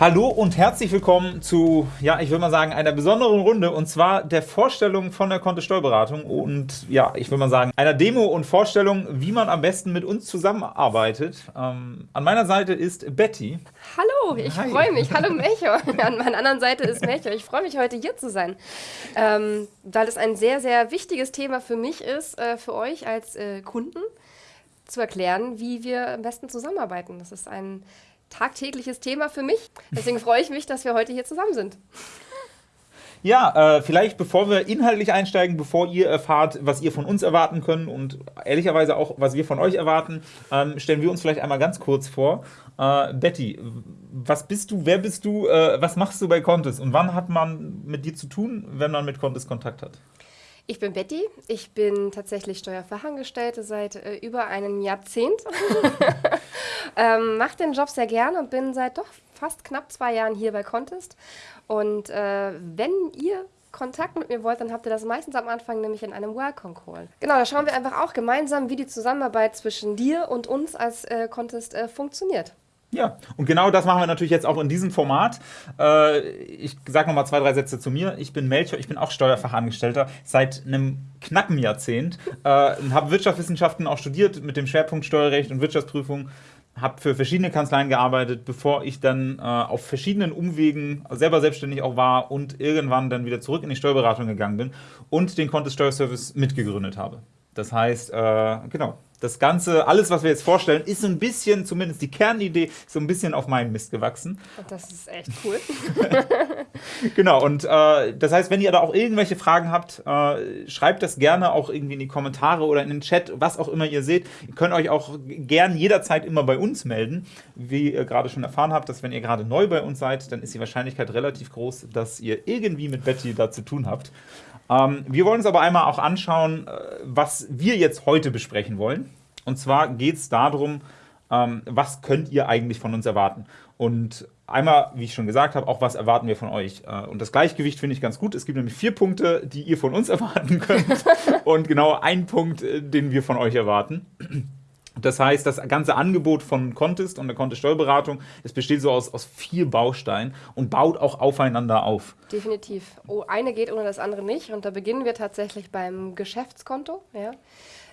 Hallo und herzlich willkommen zu, ja, ich würde mal sagen, einer besonderen Runde und zwar der Vorstellung von der Kontist Steuerberatung und ja, ich würde mal sagen, einer Demo und Vorstellung, wie man am besten mit uns zusammenarbeitet. Ähm, an meiner Seite ist Betty. Hallo, ich freue mich. Hallo Melchior. An meiner anderen Seite ist Melchior. Ich freue mich heute hier zu sein, ähm, weil es ein sehr, sehr wichtiges Thema für mich ist, äh, für euch als äh, Kunden zu erklären, wie wir am besten zusammenarbeiten. Das ist ein tagtägliches Thema für mich. Deswegen freue ich mich, dass wir heute hier zusammen sind. Ja, äh, vielleicht bevor wir inhaltlich einsteigen, bevor ihr erfahrt, was ihr von uns erwarten könnt und ehrlicherweise auch, was wir von euch erwarten, ähm, stellen wir uns vielleicht einmal ganz kurz vor. Äh, Betty, was bist du, wer bist du, äh, was machst du bei Contest und wann hat man mit dir zu tun, wenn man mit Contest Kontakt hat? Ich bin Betty, ich bin tatsächlich Steuerfachangestellte seit äh, über einem Jahrzehnt. ähm, Mache den Job sehr gerne und bin seit doch fast knapp zwei Jahren hier bei Contest. Und äh, wenn ihr Kontakt mit mir wollt, dann habt ihr das meistens am Anfang nämlich in einem Welcome Call. Genau, da schauen wir einfach auch gemeinsam, wie die Zusammenarbeit zwischen dir und uns als äh, Contest äh, funktioniert. Ja, und genau das machen wir natürlich jetzt auch in diesem Format. Äh, ich sage nochmal zwei, drei Sätze zu mir. Ich bin Melchior, ich bin auch Steuerfachangestellter seit einem knappen Jahrzehnt. Äh, habe Wirtschaftswissenschaften auch studiert mit dem Schwerpunkt Steuerrecht und Wirtschaftsprüfung. Habe für verschiedene Kanzleien gearbeitet, bevor ich dann äh, auf verschiedenen Umwegen selber selbstständig auch war und irgendwann dann wieder zurück in die Steuerberatung gegangen bin und den Contest Steuerservice mitgegründet habe. Das heißt, äh, genau, das Ganze, alles, was wir jetzt vorstellen, ist so ein bisschen, zumindest die Kernidee, so ein bisschen auf meinen Mist gewachsen. Und das ist echt cool. genau, und äh, das heißt, wenn ihr da auch irgendwelche Fragen habt, äh, schreibt das gerne auch irgendwie in die Kommentare oder in den Chat, was auch immer ihr seht. Ihr könnt euch auch gern jederzeit immer bei uns melden. Wie ihr gerade schon erfahren habt, dass wenn ihr gerade neu bei uns seid, dann ist die Wahrscheinlichkeit relativ groß, dass ihr irgendwie mit Betty da zu tun habt. Ähm, wir wollen uns aber einmal auch anschauen, äh, was wir jetzt heute besprechen wollen. Und zwar geht es darum, ähm, was könnt ihr eigentlich von uns erwarten? Und einmal, wie ich schon gesagt habe, auch was erwarten wir von euch. Äh, und das Gleichgewicht finde ich ganz gut. Es gibt nämlich vier Punkte, die ihr von uns erwarten könnt und genau einen Punkt, äh, den wir von euch erwarten. Das heißt, das ganze Angebot von Contest und der Contest Steuerberatung, es besteht so aus, aus vier Bausteinen und baut auch aufeinander auf. Definitiv. Oh, eine geht ohne das andere nicht. Und da beginnen wir tatsächlich beim Geschäftskonto. Ja.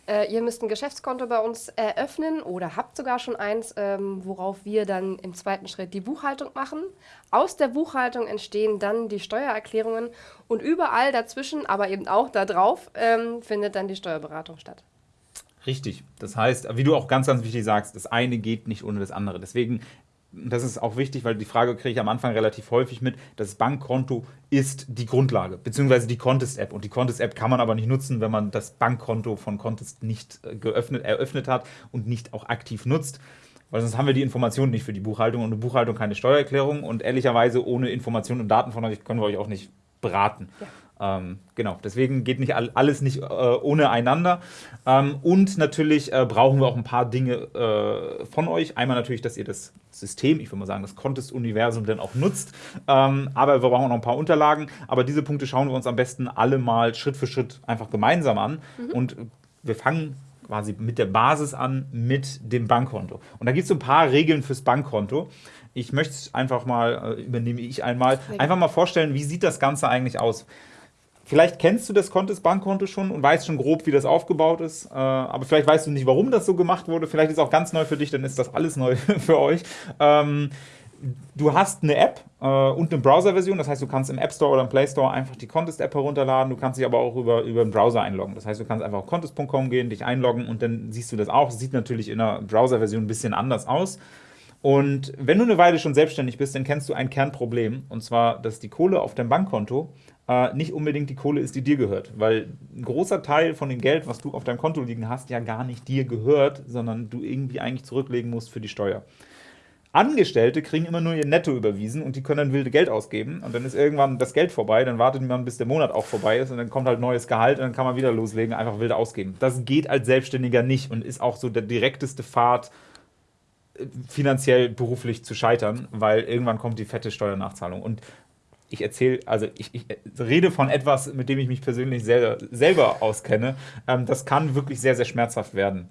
Äh, ihr müsst ein Geschäftskonto bei uns eröffnen oder habt sogar schon eins, ähm, worauf wir dann im zweiten Schritt die Buchhaltung machen. Aus der Buchhaltung entstehen dann die Steuererklärungen und überall dazwischen, aber eben auch da drauf, ähm, findet dann die Steuerberatung statt. Richtig. Das heißt, wie du auch ganz, ganz wichtig sagst, das eine geht nicht ohne das andere. Deswegen, das ist auch wichtig, weil die Frage kriege ich am Anfang relativ häufig mit, das Bankkonto ist die Grundlage, beziehungsweise die Contest-App. Und die Contest-App kann man aber nicht nutzen, wenn man das Bankkonto von Contest nicht äh, geöffnet, eröffnet hat und nicht auch aktiv nutzt. Weil sonst haben wir die Informationen nicht für die Buchhaltung und eine Buchhaltung keine Steuererklärung. Und ehrlicherweise ohne Informationen und Daten von euch können wir euch auch nicht beraten. Ja. Ähm, genau, deswegen geht nicht alles nicht äh, ohne einander. Ähm, und natürlich äh, brauchen wir auch ein paar Dinge äh, von euch. Einmal natürlich, dass ihr das System, ich würde mal sagen, das Contest-Universum dann auch nutzt. Ähm, aber wir brauchen auch noch ein paar Unterlagen. Aber diese Punkte schauen wir uns am besten alle mal Schritt für Schritt einfach gemeinsam an. Mhm. Und wir fangen quasi mit der Basis an, mit dem Bankkonto. Und da gibt es so ein paar Regeln fürs Bankkonto. Ich möchte es einfach mal, äh, übernehme ich einmal, einfach mal vorstellen, wie sieht das Ganze eigentlich aus? Vielleicht kennst du das Contest Bankkonto schon und weißt schon grob, wie das aufgebaut ist. Äh, aber vielleicht weißt du nicht, warum das so gemacht wurde. Vielleicht ist es auch ganz neu für dich, dann ist das alles neu für euch. Ähm, du hast eine App äh, und eine Browser-Version. Das heißt, du kannst im App Store oder im Play Store einfach die Contest-App herunterladen. Du kannst dich aber auch über, über den Browser einloggen. Das heißt, du kannst einfach auf contest.com gehen, dich einloggen und dann siehst du das auch. Sieht natürlich in der Browser-Version ein bisschen anders aus. Und wenn du eine Weile schon selbstständig bist, dann kennst du ein Kernproblem. Und zwar, dass die Kohle auf deinem Bankkonto äh, nicht unbedingt die Kohle ist, die dir gehört. Weil ein großer Teil von dem Geld, was du auf deinem Konto liegen hast, ja gar nicht dir gehört, sondern du irgendwie eigentlich zurücklegen musst für die Steuer. Angestellte kriegen immer nur ihr Netto überwiesen und die können dann wilde Geld ausgeben und dann ist irgendwann das Geld vorbei, dann wartet man, bis der Monat auch vorbei ist und dann kommt halt neues Gehalt und dann kann man wieder loslegen, einfach wild ausgeben. Das geht als Selbstständiger nicht und ist auch so der direkteste Pfad, äh, finanziell beruflich zu scheitern, weil irgendwann kommt die fette Steuernachzahlung. Und ich erzähle, also ich, ich, rede von etwas, mit dem ich mich persönlich selber, selber auskenne. Ähm, das kann wirklich sehr, sehr schmerzhaft werden.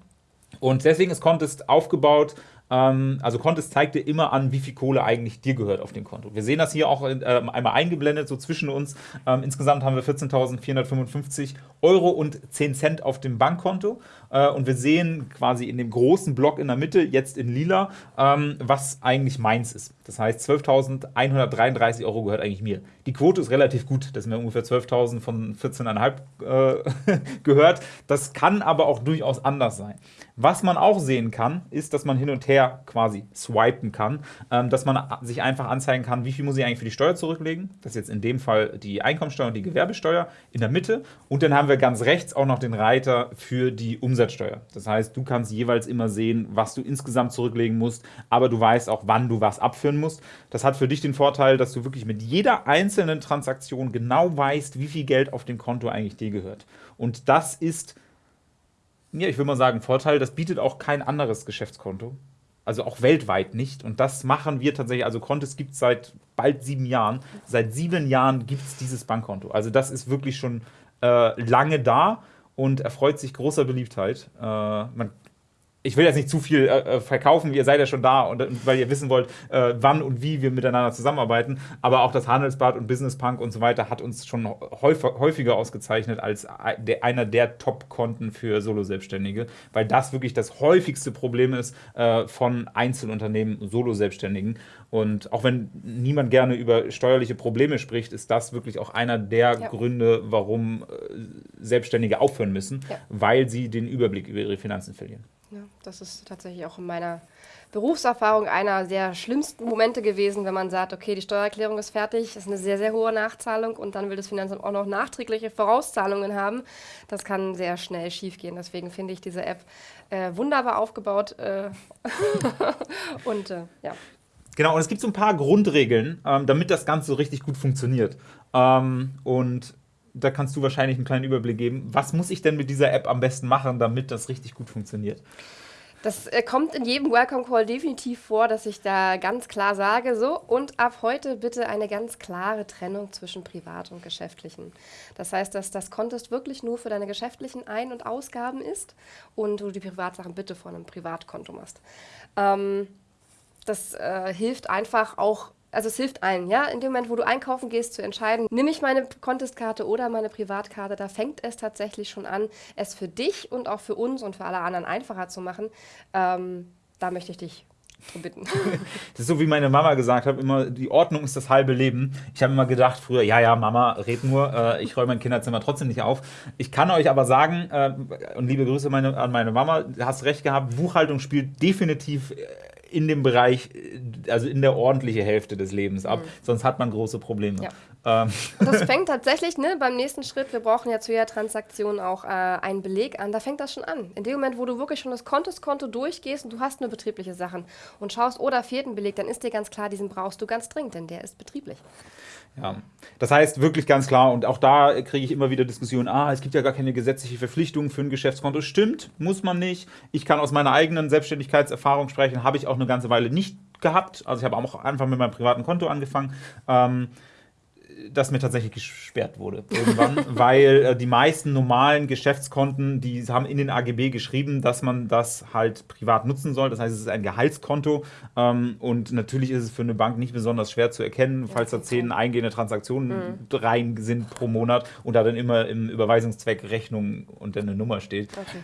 Und deswegen ist Contest aufgebaut also Contest zeigt dir immer an, wie viel Kohle eigentlich dir gehört auf dem Konto. Wir sehen das hier auch äh, einmal eingeblendet, so zwischen uns. Ähm, insgesamt haben wir 14.455 Euro und 10 Cent auf dem Bankkonto. Äh, und wir sehen quasi in dem großen Block in der Mitte, jetzt in lila, ähm, was eigentlich meins ist. Das heißt, 12.133 Euro gehört eigentlich mir. Die Quote ist relativ gut, das sind mir ungefähr 12.000 von 14,5 äh, gehört. Das kann aber auch durchaus anders sein. Was man auch sehen kann, ist, dass man hin und her quasi swipen kann, ähm, dass man sich einfach anzeigen kann, wie viel muss ich eigentlich für die Steuer zurücklegen. Das ist jetzt in dem Fall die Einkommensteuer und die Gewerbesteuer in der Mitte. Und dann haben wir ganz rechts auch noch den Reiter für die Umsatzsteuer. Das heißt, du kannst jeweils immer sehen, was du insgesamt zurücklegen musst, aber du weißt auch, wann du was abführen musst. Das hat für dich den Vorteil, dass du wirklich mit jeder einzelnen Transaktion genau weißt, wie viel Geld auf dem Konto eigentlich dir gehört. Und das ist ja, ich würde mal sagen, Vorteil, das bietet auch kein anderes Geschäftskonto. Also auch weltweit nicht. Und das machen wir tatsächlich. Also Contest gibt es seit bald sieben Jahren. Seit sieben Jahren gibt es dieses Bankkonto. Also das ist wirklich schon äh, lange da und erfreut sich großer Beliebtheit. Äh, man ich will jetzt nicht zu viel äh, äh, verkaufen, ihr seid ja schon da und, weil ihr wissen wollt, äh, wann und wie wir miteinander zusammenarbeiten. Aber auch das Handelsblatt und Business Punk und so weiter hat uns schon häufiger ausgezeichnet als einer der Top-Konten für Solo-Selbstständige, weil das wirklich das häufigste Problem ist äh, von Einzelunternehmen, Solo-Selbstständigen. Und auch wenn niemand gerne über steuerliche Probleme spricht, ist das wirklich auch einer der ja. Gründe, warum äh, Selbstständige aufhören müssen, ja. weil sie den Überblick über ihre Finanzen verlieren. Ja, das ist tatsächlich auch in meiner Berufserfahrung einer der schlimmsten Momente gewesen, wenn man sagt, okay, die Steuererklärung ist fertig, ist eine sehr, sehr hohe Nachzahlung und dann will das Finanzamt auch noch nachträgliche Vorauszahlungen haben. Das kann sehr schnell schiefgehen. Deswegen finde ich diese App äh, wunderbar aufgebaut äh und äh, ja. Genau, und es gibt so ein paar Grundregeln, ähm, damit das Ganze so richtig gut funktioniert. Ähm, und da kannst du wahrscheinlich einen kleinen Überblick geben. Was muss ich denn mit dieser App am besten machen, damit das richtig gut funktioniert? Das äh, kommt in jedem Welcome Call definitiv vor, dass ich da ganz klar sage, so und ab heute bitte eine ganz klare Trennung zwischen privat und geschäftlichen. Das heißt, dass das Contest wirklich nur für deine geschäftlichen Ein- und Ausgaben ist und du die Privatsachen bitte von einem Privatkonto machst. Ähm, das äh, hilft einfach auch also es hilft allen, ja. In dem Moment, wo du einkaufen gehst, zu entscheiden, nehme ich meine Contestkarte oder meine Privatkarte, da fängt es tatsächlich schon an, es für dich und auch für uns und für alle anderen einfacher zu machen. Ähm, da möchte ich dich bitten. Das ist so, wie meine Mama gesagt hat, immer, die Ordnung ist das halbe Leben. Ich habe immer gedacht früher, ja, ja, Mama, red nur, äh, ich räume mein Kinderzimmer trotzdem nicht auf. Ich kann euch aber sagen, äh, und liebe Grüße meine, an meine Mama, du hast recht gehabt, Buchhaltung spielt definitiv äh, in dem Bereich, also in der ordentlichen Hälfte des Lebens ab. Mhm. Sonst hat man große Probleme. Ja. Ähm. Das fängt tatsächlich ne, beim nächsten Schritt, wir brauchen ja zu jeder Transaktion auch äh, einen Beleg an, da fängt das schon an. In dem Moment, wo du wirklich schon das Kontoskonto durchgehst und du hast nur betriebliche Sachen und schaust, oh, da fehlt ein Beleg, dann ist dir ganz klar, diesen brauchst du ganz dringend, denn der ist betrieblich. Ja, das heißt wirklich ganz klar, und auch da kriege ich immer wieder Diskussionen, ah, es gibt ja gar keine gesetzliche Verpflichtung für ein Geschäftskonto. Stimmt, muss man nicht. Ich kann aus meiner eigenen Selbstständigkeitserfahrung sprechen, habe ich auch eine ganze Weile nicht gehabt. Also ich habe auch einfach mit meinem privaten Konto angefangen. Ähm, das mir tatsächlich gesperrt wurde irgendwann, weil äh, die meisten normalen Geschäftskonten, die haben in den AGB geschrieben, dass man das halt privat nutzen soll. Das heißt, es ist ein Gehaltskonto ähm, und natürlich ist es für eine Bank nicht besonders schwer zu erkennen, falls da zehn eingehende Transaktionen mhm. rein sind pro Monat und da dann immer im Überweisungszweck Rechnung und dann eine Nummer steht. Okay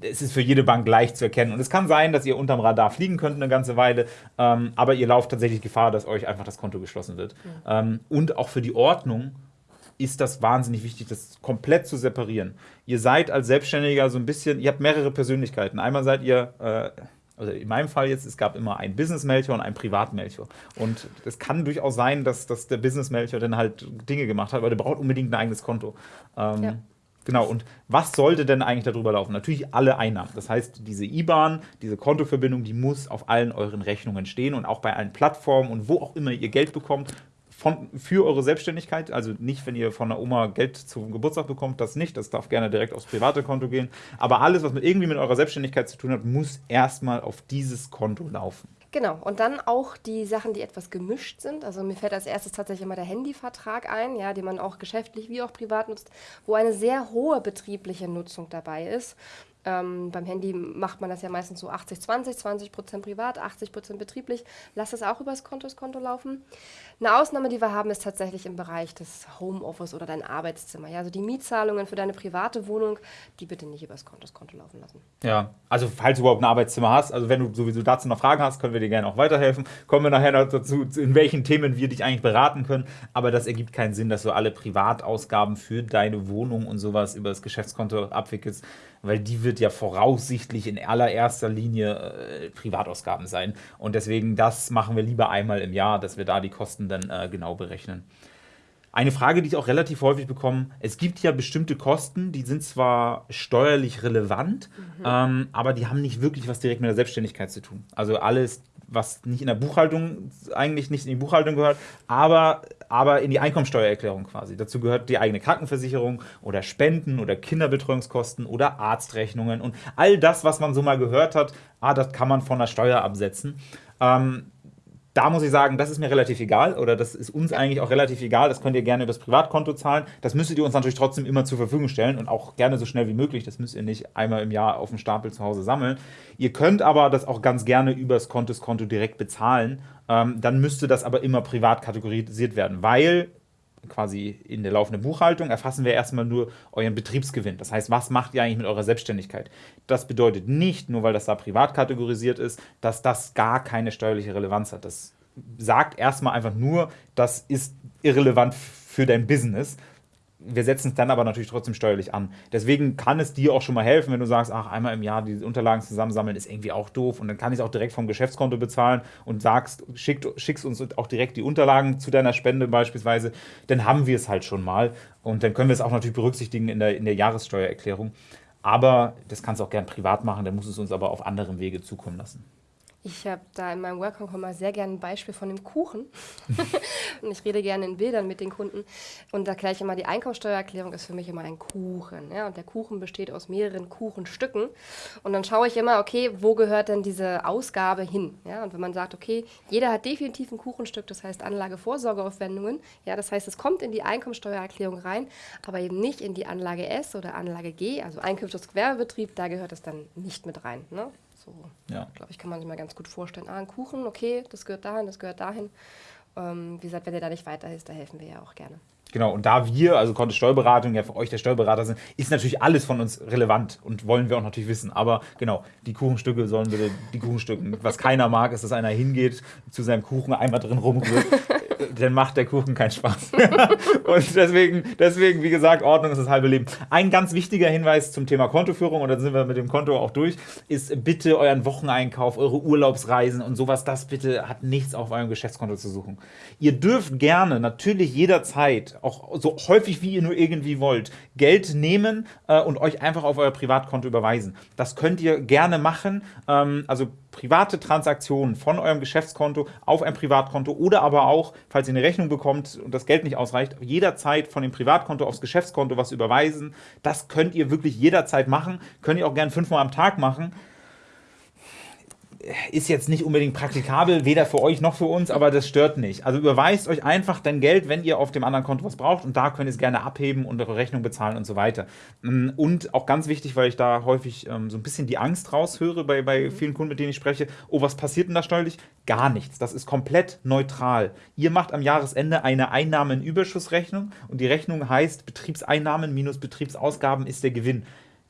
es ist für jede Bank leicht zu erkennen. Und es kann sein, dass ihr unterm Radar fliegen könnt eine ganze Weile, ähm, aber ihr lauft tatsächlich Gefahr, dass euch einfach das Konto geschlossen wird. Ja. Ähm, und auch für die Ordnung ist das wahnsinnig wichtig, das komplett zu separieren. Ihr seid als Selbstständiger so ein bisschen, ihr habt mehrere Persönlichkeiten. Einmal seid ihr, äh, also in meinem Fall jetzt, es gab immer einen Business-Melchior und einen Privat-Melchior. Und es kann durchaus sein, dass, dass der Business-Melchior dann halt Dinge gemacht hat, weil der braucht unbedingt ein eigenes Konto. Ähm, ja. Genau, und was sollte denn eigentlich darüber laufen? Natürlich alle Einnahmen. Das heißt, diese IBAN, diese Kontoverbindung, die muss auf allen euren Rechnungen stehen und auch bei allen Plattformen und wo auch immer ihr Geld bekommt, von, für eure Selbstständigkeit. Also nicht, wenn ihr von der Oma Geld zum Geburtstag bekommt, das nicht. Das darf gerne direkt aufs private Konto gehen. Aber alles, was mit irgendwie mit eurer Selbstständigkeit zu tun hat, muss erstmal auf dieses Konto laufen. Genau, und dann auch die Sachen, die etwas gemischt sind. Also mir fällt als erstes tatsächlich immer der Handyvertrag ein, ja, den man auch geschäftlich wie auch privat nutzt, wo eine sehr hohe betriebliche Nutzung dabei ist. Ähm, beim Handy macht man das ja meistens so 80-20, 20 Prozent privat, 80 Prozent betrieblich. Lass das auch übers Konto, das Konto laufen. Eine Ausnahme, die wir haben, ist tatsächlich im Bereich des Homeoffice oder dein Arbeitszimmer. Ja, also die Mietzahlungen für deine private Wohnung, die bitte nicht übers Konto, das Konto laufen lassen. Ja, also falls du überhaupt ein Arbeitszimmer hast, also wenn du sowieso dazu noch Fragen hast, können wir dir gerne auch weiterhelfen. Kommen wir nachher noch dazu, in welchen Themen wir dich eigentlich beraten können. Aber das ergibt keinen Sinn, dass du alle Privatausgaben für deine Wohnung und sowas über das Geschäftskonto abwickelst weil die wird ja voraussichtlich in allererster Linie äh, Privatausgaben sein. Und deswegen, das machen wir lieber einmal im Jahr, dass wir da die Kosten dann äh, genau berechnen. Eine Frage, die ich auch relativ häufig bekomme, es gibt ja bestimmte Kosten, die sind zwar steuerlich relevant, mhm. ähm, aber die haben nicht wirklich was direkt mit der Selbstständigkeit zu tun. Also alles was nicht in der Buchhaltung, eigentlich nicht in die Buchhaltung gehört, aber, aber in die Einkommensteuererklärung quasi. Dazu gehört die eigene Krankenversicherung oder Spenden oder Kinderbetreuungskosten oder Arztrechnungen und all das, was man so mal gehört hat, ah, das kann man von der Steuer absetzen. Ähm, da muss ich sagen, das ist mir relativ egal oder das ist uns eigentlich auch relativ egal. Das könnt ihr gerne übers Privatkonto zahlen. Das müsstet ihr uns natürlich trotzdem immer zur Verfügung stellen und auch gerne so schnell wie möglich. Das müsst ihr nicht einmal im Jahr auf dem Stapel zu Hause sammeln. Ihr könnt aber das auch ganz gerne übers Kontoskonto direkt bezahlen. Ähm, dann müsste das aber immer privat kategorisiert werden, weil quasi in der laufenden Buchhaltung erfassen wir erstmal nur euren Betriebsgewinn. Das heißt, was macht ihr eigentlich mit eurer Selbstständigkeit? Das bedeutet nicht, nur weil das da privat kategorisiert ist, dass das gar keine steuerliche Relevanz hat. Das sagt erstmal einfach nur, das ist irrelevant für dein Business wir setzen es dann aber natürlich trotzdem steuerlich an. Deswegen kann es dir auch schon mal helfen, wenn du sagst, ach, einmal im Jahr die Unterlagen zusammensammeln ist irgendwie auch doof und dann kann ich es auch direkt vom Geschäftskonto bezahlen und sagst, schick, schickst uns auch direkt die Unterlagen zu deiner Spende beispielsweise, dann haben wir es halt schon mal und dann können wir es auch natürlich berücksichtigen in der, in der Jahressteuererklärung. Aber das kannst du auch gern privat machen, dann muss es uns aber auf anderem Wege zukommen lassen. Ich habe da in meinem Welcome mal sehr gerne ein Beispiel von dem Kuchen. und ich rede gerne in Bildern mit den Kunden. Und da ich immer, die Einkommensteuererklärung ist für mich immer ein Kuchen. Ja? Und der Kuchen besteht aus mehreren Kuchenstücken. Und dann schaue ich immer, okay, wo gehört denn diese Ausgabe hin? Ja? Und wenn man sagt, okay, jeder hat definitiv ein Kuchenstück, das heißt Anlagevorsorgeaufwendungen. Ja, das heißt, es kommt in die Einkommensteuererklärung rein, aber eben nicht in die Anlage S oder Anlage G, also Einkünfte aus Gewerbebetrieb, da gehört es dann nicht mit rein. Ne? So, ja. glaube ich, kann man sich mal ganz gut vorstellen. Ah, ein Kuchen, okay, das gehört dahin, das gehört dahin. Ähm, wie gesagt, wenn ihr da nicht weiterhilft, da helfen wir ja auch gerne. Genau, und da wir, also Kontist Steuerberatung, ja für euch der Steuerberater sind, ist natürlich alles von uns relevant und wollen wir auch natürlich wissen. Aber genau, die Kuchenstücke sollen bitte die Kuchenstücken. Was keiner mag, ist, dass einer hingeht, zu seinem Kuchen einmal drin rumrührt dann macht der Kuchen keinen Spaß. und deswegen, deswegen, wie gesagt, Ordnung ist das halbe Leben. Ein ganz wichtiger Hinweis zum Thema Kontoführung, und dann sind wir mit dem Konto auch durch, ist bitte euren Wocheneinkauf, eure Urlaubsreisen und sowas, das bitte hat nichts auf eurem Geschäftskonto zu suchen. Ihr dürft gerne, natürlich jederzeit, auch so häufig wie ihr nur irgendwie wollt, Geld nehmen äh, und euch einfach auf euer Privatkonto überweisen. Das könnt ihr gerne machen. Ähm, also private Transaktionen von eurem Geschäftskonto auf ein Privatkonto oder aber auch, falls ihr eine Rechnung bekommt und das Geld nicht ausreicht, jederzeit von dem Privatkonto aufs Geschäftskonto was überweisen. Das könnt ihr wirklich jederzeit machen. Könnt ihr auch gern fünfmal am Tag machen ist jetzt nicht unbedingt praktikabel, weder für euch noch für uns, aber das stört nicht. Also überweist euch einfach dein Geld, wenn ihr auf dem anderen Konto was braucht und da könnt ihr es gerne abheben und eure Rechnung bezahlen und so weiter. Mm, und auch ganz wichtig, weil ich da häufig ähm, so ein bisschen die Angst raushöre bei, bei vielen Kunden, mit denen ich spreche, oh, was passiert denn da steuerlich? Gar nichts. Das ist komplett neutral. Ihr macht am Jahresende eine Einnahmenüberschussrechnung und die Rechnung heißt Betriebseinnahmen minus Betriebsausgaben ist der Gewinn.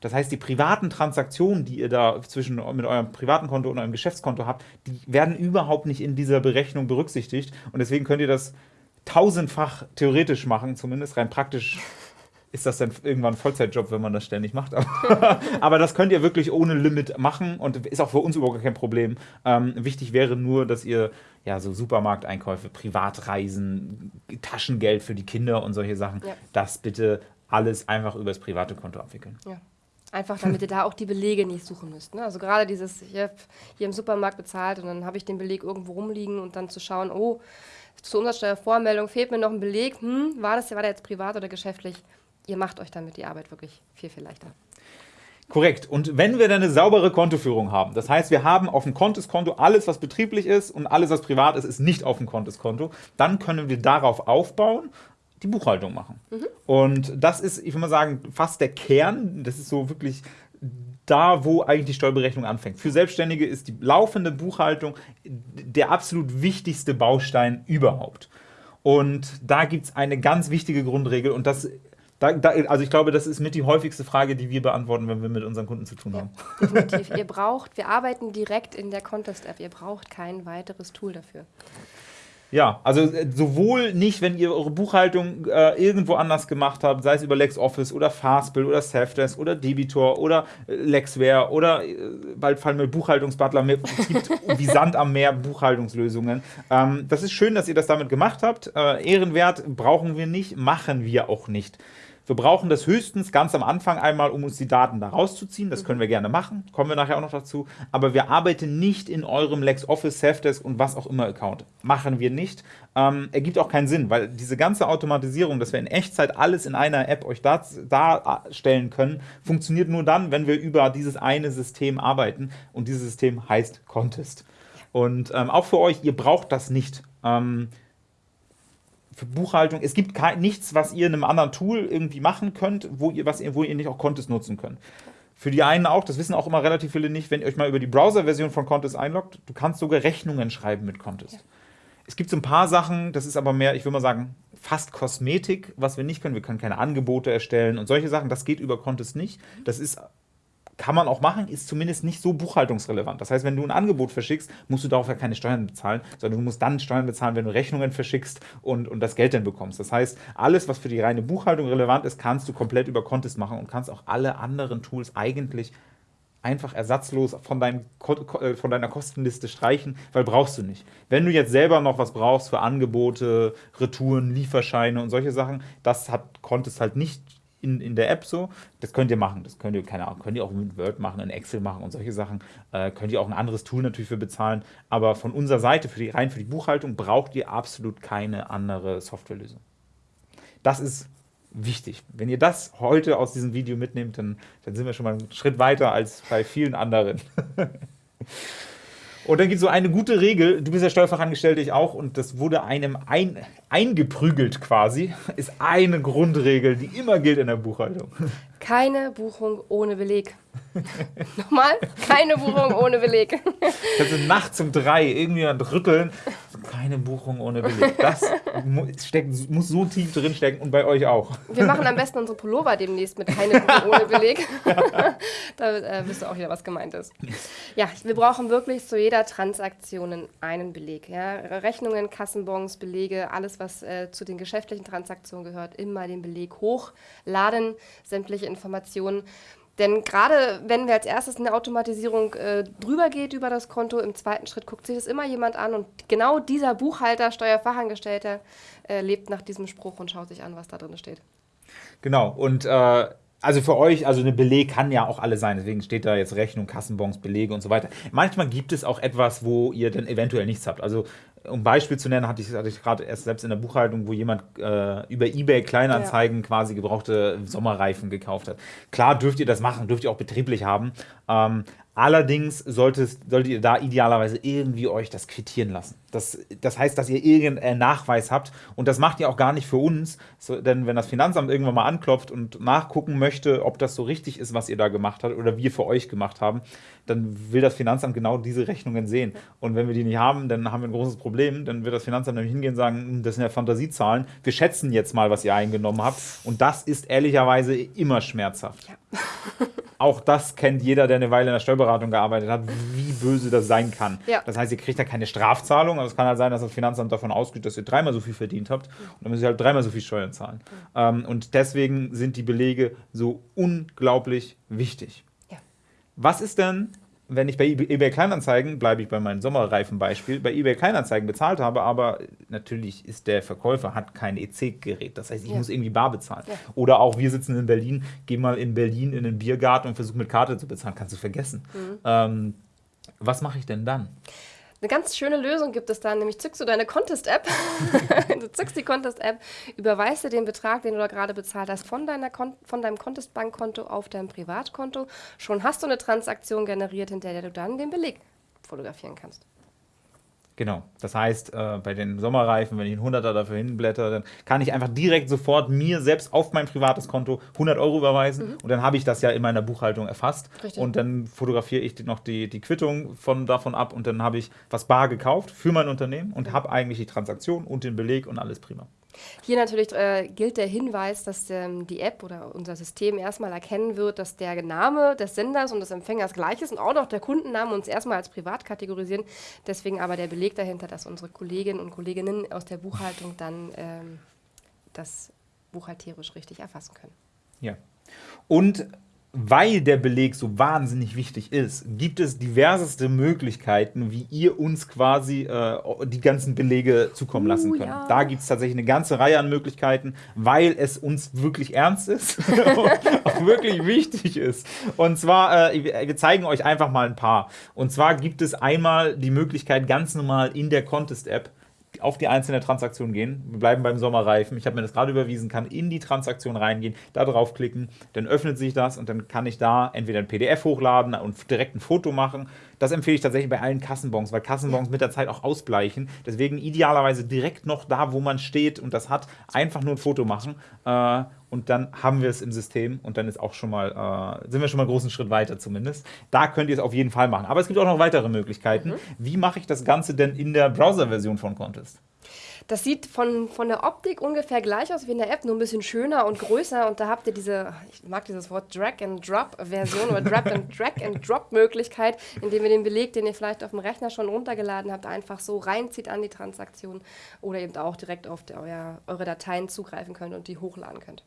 Das heißt, die privaten Transaktionen, die ihr da zwischen mit eurem privaten Konto und eurem Geschäftskonto habt, die werden überhaupt nicht in dieser Berechnung berücksichtigt. Und deswegen könnt ihr das tausendfach theoretisch machen, zumindest rein praktisch ist das dann irgendwann ein Vollzeitjob, wenn man das ständig macht. Aber, das könnt ihr wirklich ohne Limit machen und ist auch für uns überhaupt kein Problem. Ähm, wichtig wäre nur, dass ihr ja so Supermarkteinkäufe, Privatreisen, Taschengeld für die Kinder und solche Sachen, ja. das bitte alles einfach über das private Konto abwickeln. Ja. Einfach damit ihr da auch die Belege nicht suchen müsst. Ne? Also gerade dieses, ich habe hier im Supermarkt bezahlt und dann habe ich den Beleg irgendwo rumliegen und dann zu schauen, oh, zur Umsatzsteuervormeldung fehlt mir noch ein Beleg, hm, war, das, war der jetzt privat oder geschäftlich? Ihr macht euch damit die Arbeit wirklich viel, viel leichter. Korrekt. Und wenn wir dann eine saubere Kontoführung haben, das heißt, wir haben auf dem Kontoskonto alles, was betrieblich ist und alles, was privat ist, ist nicht auf dem Kontoskonto, dann können wir darauf aufbauen die Buchhaltung machen. Mhm. Und das ist, ich würde mal sagen, fast der Kern. Das ist so wirklich da, wo eigentlich die Steuerberechnung anfängt. Für Selbstständige ist die laufende Buchhaltung der absolut wichtigste Baustein überhaupt. Und da gibt es eine ganz wichtige Grundregel und das da, da, also ich glaube, das ist mit die häufigste Frage, die wir beantworten, wenn wir mit unseren Kunden zu tun Ja, haben. definitiv. ihr braucht, wir arbeiten direkt in der Contest-App. Ihr braucht kein weiteres Tool dafür. Ja, also äh, sowohl nicht, wenn ihr eure Buchhaltung äh, irgendwo anders gemacht habt, sei es über LexOffice oder Fastbill oder Safdesk oder Debitor oder äh, Lexware oder äh, bald fallen mir Buchhaltungsbutler mehr. Es gibt wie Sand am Meer Buchhaltungslösungen. Ähm, das ist schön, dass ihr das damit gemacht habt. Äh, Ehrenwert brauchen wir nicht, machen wir auch nicht. Wir brauchen das höchstens ganz am Anfang einmal, um uns die Daten da rauszuziehen. Das können wir gerne machen, kommen wir nachher auch noch dazu. Aber wir arbeiten nicht in eurem LexOffice, Safdesk und was auch immer Account. Machen wir nicht. Ähm, ergibt auch keinen Sinn, weil diese ganze Automatisierung, dass wir in Echtzeit alles in einer App euch da- darstellen können, funktioniert nur dann, wenn wir über dieses eine System arbeiten. Und dieses System heißt Contest. Und ähm, auch für euch, ihr braucht das nicht. Ähm, für Buchhaltung, es gibt kein, nichts, was ihr in einem anderen Tool irgendwie machen könnt, wo ihr, was ihr, wo ihr nicht auch Contest nutzen könnt. Für die einen auch, das wissen auch immer relativ viele nicht, wenn ihr euch mal über die Browser-Version von Contest einloggt, du kannst sogar Rechnungen schreiben mit Contest. Es gibt so ein paar Sachen, das ist aber mehr, ich würde mal sagen, fast Kosmetik, was wir nicht können. Wir können keine Angebote erstellen und solche Sachen, das geht über Contest nicht. Das ist kann man auch machen, ist zumindest nicht so buchhaltungsrelevant. Das heißt, wenn du ein Angebot verschickst, musst du darauf ja keine Steuern bezahlen, sondern du musst dann Steuern bezahlen, wenn du Rechnungen verschickst und, und das Geld dann bekommst. Das heißt, alles, was für die reine Buchhaltung relevant ist, kannst du komplett über Contest machen und kannst auch alle anderen Tools eigentlich einfach ersatzlos von, deinem, äh, von deiner Kostenliste streichen, weil brauchst du nicht. Wenn du jetzt selber noch was brauchst für Angebote, Retouren, Lieferscheine und solche Sachen, das hat Contest halt nicht in, in der App so. Das könnt ihr machen. Das könnt ihr, keine Ahnung, könnt ihr auch mit Word machen, in Excel machen und solche Sachen. Äh, könnt ihr auch ein anderes Tool natürlich für bezahlen. Aber von unserer Seite, für die, rein für die Buchhaltung, braucht ihr absolut keine andere Softwarelösung. Das ist wichtig. Wenn ihr das heute aus diesem Video mitnehmt, dann, dann sind wir schon mal einen Schritt weiter als bei vielen anderen. Und dann gibt es so eine gute Regel, du bist ja Steuerfachangestellte, ich auch, und das wurde einem ein, eingeprügelt quasi, ist eine Grundregel, die immer gilt in der Buchhaltung. Keine Buchung ohne Beleg. Nochmal, keine Buchung ohne Beleg. Kannst du nachts um drei irgendwie rütteln, keine Buchung ohne Beleg. Das steckt, muss so tief drin stecken und bei euch auch. Wir machen am besten unsere Pullover demnächst mit keine Buchung ohne Beleg. da äh, wisst ihr auch wieder, was gemeint ist. Ja, wir brauchen wirklich zu jeder Transaktion einen Beleg. Ja? Rechnungen, Kassenbons, Belege, alles, was äh, zu den geschäftlichen Transaktionen gehört, immer den Beleg hochladen, sämtliche Informationen. Denn gerade wenn wir als erstes eine Automatisierung äh, drüber geht über das Konto, im zweiten Schritt guckt sich das immer jemand an und genau dieser Buchhalter, Steuerfachangestellter äh, lebt nach diesem Spruch und schaut sich an, was da drin steht. Genau, und äh, also für euch, also eine Beleg kann ja auch alle sein, deswegen steht da jetzt Rechnung, Kassenbons, Belege und so weiter. Manchmal gibt es auch etwas, wo ihr dann eventuell nichts habt. Also um ein Beispiel zu nennen, hatte ich, hatte ich gerade erst selbst in der Buchhaltung, wo jemand äh, über Ebay Kleinanzeigen quasi gebrauchte Sommerreifen gekauft hat. Klar dürft ihr das machen, dürft ihr auch betrieblich haben. Ähm, allerdings solltet, solltet ihr da idealerweise irgendwie euch das quittieren lassen. Das, das heißt, dass ihr irgendeinen Nachweis habt und das macht ihr auch gar nicht für uns, so, denn wenn das Finanzamt irgendwann mal anklopft und nachgucken möchte, ob das so richtig ist, was ihr da gemacht habt oder wir für euch gemacht haben, dann will das Finanzamt genau diese Rechnungen sehen. Und wenn wir die nicht haben, dann haben wir ein großes Problem. Dann wird das Finanzamt nämlich hingehen und sagen, "Hm, das sind ja Fantasiezahlen. Wir schätzen jetzt mal, was ihr eingenommen habt. Und das ist ehrlicherweise immer schmerzhaft. Auch das kennt jeder, der eine Weile in der Steuerberatung gearbeitet hat, wie böse das sein kann. Ja. Das heißt, ihr kriegt ja keine Strafzahlung, aber es kann halt sein, dass das Finanzamt davon ausgeht, dass ihr dreimal so viel verdient habt. Und dann müsst ihr halt dreimal so viel Steuern zahlen. Ähm, und deswegen sind die Belege so unglaublich wichtig. Was ist denn, wenn ich bei eBay eBay Kleinanzeigen, bleibe ich bei meinem Sommerreifenbeispiel, bei eBay Kleinanzeigen bezahlt habe, aber natürlich ist der Verkäufer, hat kein EC-Gerät. Das heißt, ich Ja. muss irgendwie bar bezahlen. Ja. Oder auch, wir sitzen in Berlin, geh mal in Berlin in den Biergarten und versuch mit Karte zu bezahlen. Kannst du vergessen. Mhm. Ähm, was mache ich denn dann? Eine ganz schöne Lösung gibt es dann, nämlich zückst du deine Contest-App, du zückst die Contest-App, überweist dir den Betrag, den du da gerade bezahlt hast, von, deiner Kon von deinem Contest-Bankkonto auf dein Privatkonto. Schon hast du eine Transaktion generiert, hinter der du dann den Beleg fotografieren kannst. Genau. Das heißt, äh, bei den Sommerreifen, wenn ich einen 100er dafür hinblätter, dann kann ich einfach direkt sofort mir selbst auf mein privates Konto 100 Euro überweisen mhm. und dann habe ich das ja in meiner Buchhaltung erfasst. Richtig. Und dann fotografiere ich noch die, die Quittung von, davon ab und dann habe ich was bar gekauft für mein Unternehmen und mhm. habe eigentlich die Transaktion und den Beleg und alles prima. Hier natürlich äh, gilt der Hinweis, dass ähm, die App oder unser System erstmal erkennen wird, dass der Name des Senders und des Empfängers gleich ist und auch noch der Kundenname uns erstmal als privat kategorisieren. Deswegen aber der Beleg dahinter, dass unsere Kolleginnen und Kolleginnen aus der Buchhaltung dann ähm, das buchhalterisch richtig erfassen können. Ja. Und weil der Beleg so wahnsinnig wichtig ist, gibt es diverseste Möglichkeiten, wie ihr uns quasi äh, die ganzen Belege zukommen lassen uh, könnt. Ja. Da gibt es tatsächlich eine ganze Reihe an Möglichkeiten, weil es uns wirklich ernst ist und auch wirklich wichtig ist. Und zwar, äh, wir zeigen euch einfach mal ein paar. Und zwar gibt es einmal die Möglichkeit, ganz normal in der Contest-App auf die einzelne Transaktion gehen. Wir bleiben beim Sommerreifen. Ich habe mir das gerade überwiesen, kann in die Transaktion reingehen, da draufklicken, dann öffnet sich das und dann kann ich da entweder ein PDF hochladen und direkt ein Foto machen. Das empfehle ich tatsächlich bei allen Kassenbons, weil Kassenbons mit der Zeit auch ausbleichen. Deswegen idealerweise direkt noch da, wo man steht und das hat, einfach nur ein Foto machen. Äh, und dann haben wir es im System und dann ist auch schon mal, äh, sind wir schon mal einen großen Schritt weiter zumindest. Da könnt ihr es auf jeden Fall machen. Aber es gibt auch noch weitere Möglichkeiten. Mhm. Wie mache ich das Ganze denn in der Browser-Version von Contest? Das sieht von, von der Optik ungefähr gleich aus wie in der App, nur ein bisschen schöner und größer. Und da habt ihr diese, ich mag dieses Wort Drag-and-Drop-Version oder Drag-and-Drop-Möglichkeit, indem ihr den Beleg, den ihr vielleicht auf dem Rechner schon runtergeladen habt, einfach so reinzieht an die Transaktion oder eben auch direkt auf die, euer, eure Dateien zugreifen könnt und die hochladen könnt.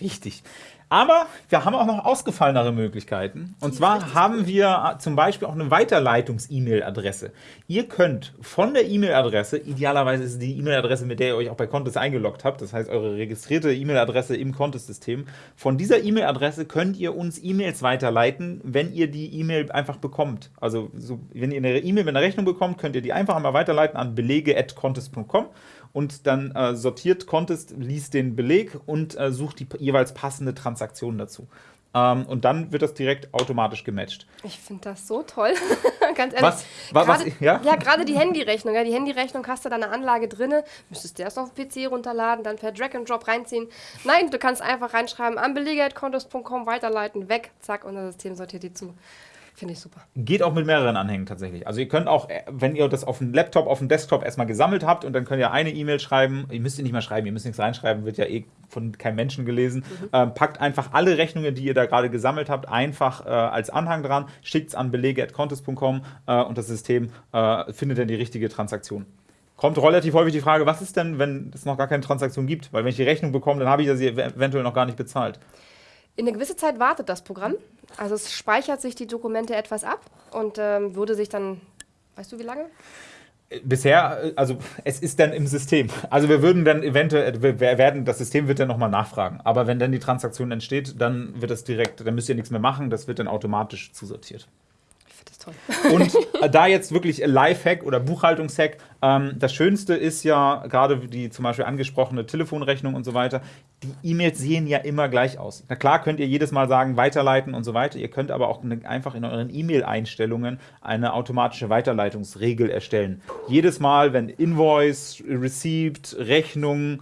Richtig. Aber wir haben auch noch ausgefallenere Möglichkeiten. Und zwar haben wir zum Beispiel auch eine Weiterleitungs-E-Mail-Adresse. Ihr könnt von der E-Mail-Adresse, idealerweise ist es die E-Mail-Adresse, mit der ihr euch auch bei Contest eingeloggt habt, das heißt eure registrierte E-Mail-Adresse im Contest-System, von dieser E-Mail-Adresse könnt ihr uns E-Mails weiterleiten, wenn ihr die E-Mail einfach bekommt. Also so, wenn ihr eine E-Mail mit einer Rechnung bekommt, könnt ihr die einfach einmal weiterleiten an belege.contest.com und dann äh, sortiert Contest, liest den Beleg und äh, sucht die jeweils passende Transaktion dazu. Ähm, und dann wird das direkt automatisch gematcht. Ich finde das so toll. Ganz ehrlich. Was? was, grade, was ja, ja gerade die Handyrechnung. Ja, die Handyrechnung hast du da eine Anlage drin, müsstest du erst auf den PC runterladen, dann per Drag and Drop reinziehen. Nein, du kannst einfach reinschreiben, an belege.contest.com weiterleiten, weg, zack, und das System sortiert die zu. Finde ich super. Geht auch mit mehreren Anhängen tatsächlich. Also ihr könnt auch, äh, wenn ihr das auf dem Laptop, auf dem Desktop erstmal gesammelt habt und dann könnt ihr eine E-Mail schreiben, ihr müsst ihr nicht mehr schreiben, ihr müsst nichts reinschreiben, wird ja eh von keinem Menschen gelesen. Mhm. Ähm, packt einfach alle Rechnungen, die ihr da gerade gesammelt habt, einfach äh, als Anhang dran, schickt es an belege.contest.com äh, und das System äh, findet dann die richtige Transaktion kommt relativ häufig die Frage, was ist denn, wenn es noch gar keine Transaktion gibt? Weil wenn ich die Rechnung bekomme, dann habe ich sie eventuell noch gar nicht bezahlt. In eine gewisse Zeit wartet das Programm. Also es speichert sich die Dokumente etwas ab und ähm, würde sich dann, weißt du wie lange? Bisher, also es ist dann im System. Also wir würden dann eventuell, wir werden, das System wird dann nochmal nachfragen. Aber wenn dann die Transaktion entsteht, dann wird das direkt, dann müsst ihr nichts mehr machen, das wird dann automatisch zusortiert Und äh, da jetzt wirklich Lifehack oder Buchhaltungshack, ähm, das Schönste ist ja gerade die zum Beispiel angesprochene Telefonrechnung und so weiter, die E-Mails sehen ja immer gleich aus. Na klar könnt ihr jedes Mal sagen, weiterleiten und so weiter. Ihr könnt aber auch eine, einfach in euren E-Mail-Einstellungen eine automatische Weiterleitungsregel erstellen. Jedes Mal, wenn Invoice, Receipt, Rechnung,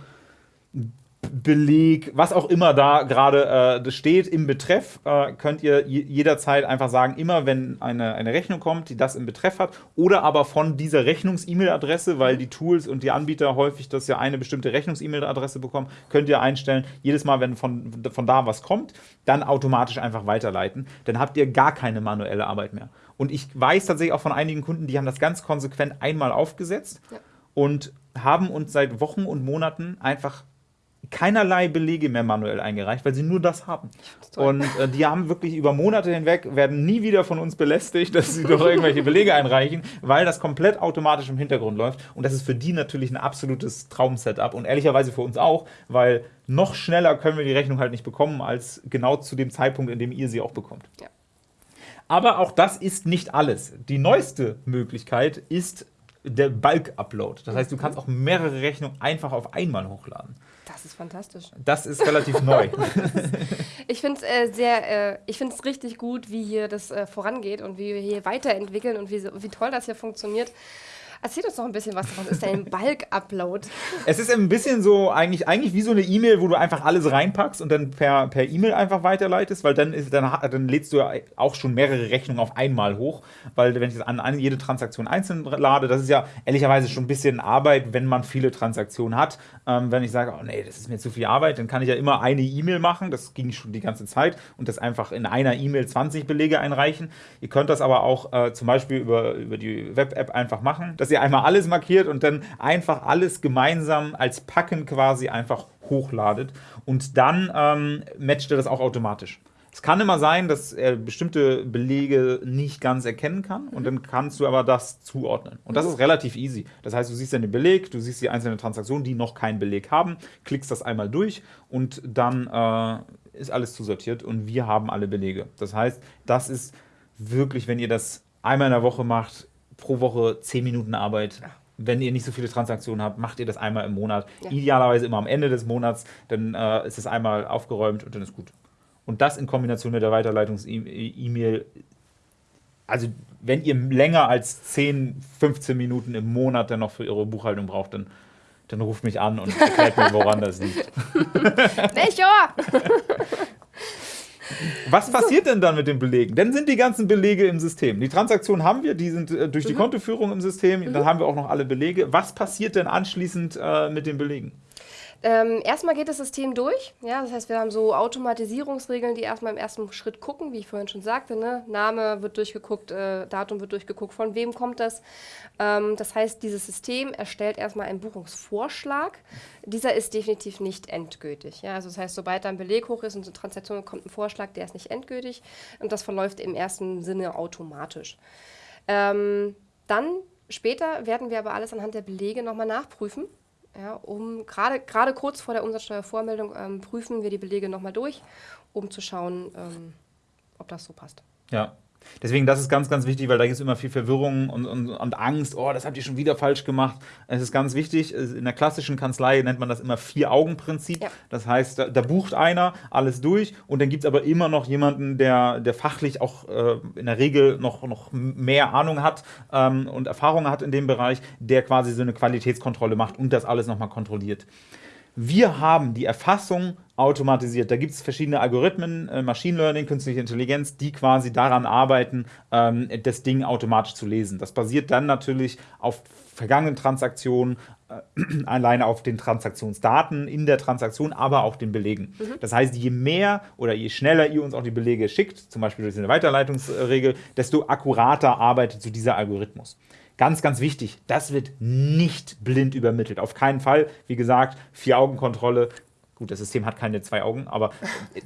Beleg, was auch immer da gerade äh, steht im Betreff, äh, könnt ihr jederzeit einfach sagen, immer wenn eine, eine Rechnung kommt, die das im Betreff hat, oder aber von dieser Rechnungs-E-Mail-Adresse, weil die Tools und die Anbieter häufig das ja eine bestimmte Rechnungs-E-Mail-Adresse bekommen, könnt ihr einstellen, jedes Mal, wenn von, von da was kommt, dann automatisch einfach weiterleiten. Dann habt ihr gar keine manuelle Arbeit mehr. Und ich weiß tatsächlich auch von einigen Kunden, die haben das ganz konsequent einmal aufgesetzt ja. und haben uns seit Wochen und Monaten einfach keinerlei Belege mehr manuell eingereicht, weil sie nur das haben. Und äh, die haben wirklich über Monate hinweg, werden nie wieder von uns belästigt, dass sie doch irgendwelche Belege einreichen, weil das komplett automatisch im Hintergrund läuft. Und das ist für die natürlich ein absolutes Traum-Setup und ehrlicherweise für uns auch, weil noch schneller können wir die Rechnung halt nicht bekommen, als genau zu dem Zeitpunkt, in dem ihr sie auch bekommt. Ja. Aber auch das ist nicht alles. Die neueste Möglichkeit ist der Bulk-Upload. Das heißt, du kannst auch mehrere Rechnungen einfach auf einmal hochladen. Das ist fantastisch. Das ist relativ neu. ich finde es äh, sehr, äh, ich finde es richtig gut, wie hier das äh, vorangeht und wie wir hier weiterentwickeln und wie, wie toll das hier funktioniert. Erzähl uns noch ein bisschen was. Was ist denn ein Bulk-Upload? Es ist ein bisschen so, eigentlich, eigentlich wie so eine E-Mail, wo du einfach alles reinpackst und dann per per E-Mail einfach weiterleitest, weil dann, ist, dann, dann lädst du ja auch schon mehrere Rechnungen auf einmal hoch. Weil wenn ich das an, an jede Transaktion einzeln lade, das ist ja ehrlicherweise schon ein bisschen Arbeit, wenn man viele Transaktionen hat. Ähm, wenn ich sage, oh nee, das ist mir zu viel Arbeit, dann kann ich ja immer eine E-Mail machen. Das ging schon die ganze Zeit und das einfach in einer E-Mail 20 Belege einreichen. Ihr könnt das aber auch äh, zum Beispiel über, über die Web-App einfach machen, dass ihr einmal alles markiert und dann einfach alles gemeinsam als Packen quasi einfach hochladet und dann ähm, matcht er das auch automatisch. Es kann immer sein, dass er bestimmte Belege nicht ganz erkennen kann und dann kannst du aber das zuordnen. Und das ist relativ easy. Das heißt, du siehst dann den Beleg, du siehst die einzelnen Transaktionen, die noch keinen Beleg haben, klickst das einmal durch und dann äh, ist alles zusortiert und wir haben alle Belege. Das heißt, das ist wirklich, wenn ihr das einmal in der Woche macht, pro Woche 10 Minuten Arbeit. Wenn ihr nicht so viele Transaktionen habt, macht ihr das einmal im Monat. Ja. Idealerweise immer am Ende des Monats, dann äh, ist es einmal aufgeräumt und dann ist gut. Und das in Kombination mit der Weiterleitungs-E-Mail. Also, wenn ihr länger als 10, 15 Minuten im Monat dann noch für eure Buchhaltung braucht, dann, dann ruft mich an und erklärt mir, woran das liegt. Melchior! Was passiert denn dann mit den Belegen? Dann sind die ganzen Belege im System. Die Transaktionen haben wir, die sind äh, durch die Kontoführung im System. Dann haben wir auch noch alle Belege. Was passiert denn anschließend äh, mit den Belegen? Ähm, erstmal geht das System durch. Ja, das heißt, wir haben so Automatisierungsregeln, die erstmal im ersten Schritt gucken, wie ich vorhin schon sagte. Ne? Name wird durchgeguckt, äh, Datum wird durchgeguckt, von wem kommt das. Ähm, das heißt, dieses System erstellt erstmal einen Buchungsvorschlag. Dieser ist definitiv nicht endgültig. Ja? Also das heißt, sobald da ein Beleg hoch ist und eine Transaktion kommt ein Vorschlag, der ist nicht endgültig. Und das verläuft im ersten Sinne automatisch. Ähm, dann später werden wir aber alles anhand der Belege nochmal nachprüfen. Ja, um gerade gerade kurz vor der Umsatzsteuervormeldung ähm, prüfen wir die Belege nochmal durch, um zu schauen, ähm, ob das so passt. Ja. Deswegen, das ist ganz, ganz wichtig, weil da gibt es immer viel Verwirrung und, und, und Angst. Oh, das habt ihr schon wieder falsch gemacht. Es ist ganz wichtig. In der klassischen Kanzlei nennt man das immer Vier-Augen-Prinzip. Ja. Das heißt, da, da bucht einer alles durch und dann gibt es aber immer noch jemanden, der, der fachlich auch äh, in der Regel noch, noch mehr Ahnung hat ähm, und Erfahrung hat in dem Bereich, der quasi so eine Qualitätskontrolle macht und das alles nochmal kontrolliert. Wir haben die Erfassung automatisiert. Da gibt es verschiedene Algorithmen, äh, Machine Learning, künstliche Intelligenz, die quasi daran arbeiten, ähm, das Ding automatisch zu lesen. Das basiert dann natürlich auf vergangenen Transaktionen, äh, alleine auf den Transaktionsdaten in der Transaktion, aber auch den Belegen. Das heißt, je mehr oder je schneller ihr uns auch die Belege schickt, zum Beispiel durch eine Weiterleitungsregel, desto akkurater arbeitet so dieser Algorithmus. Ganz, ganz wichtig, das wird nicht blind übermittelt. Auf keinen Fall. Wie gesagt, Vier-Augen-Kontrolle. Gut, das System hat keine zwei Augen, aber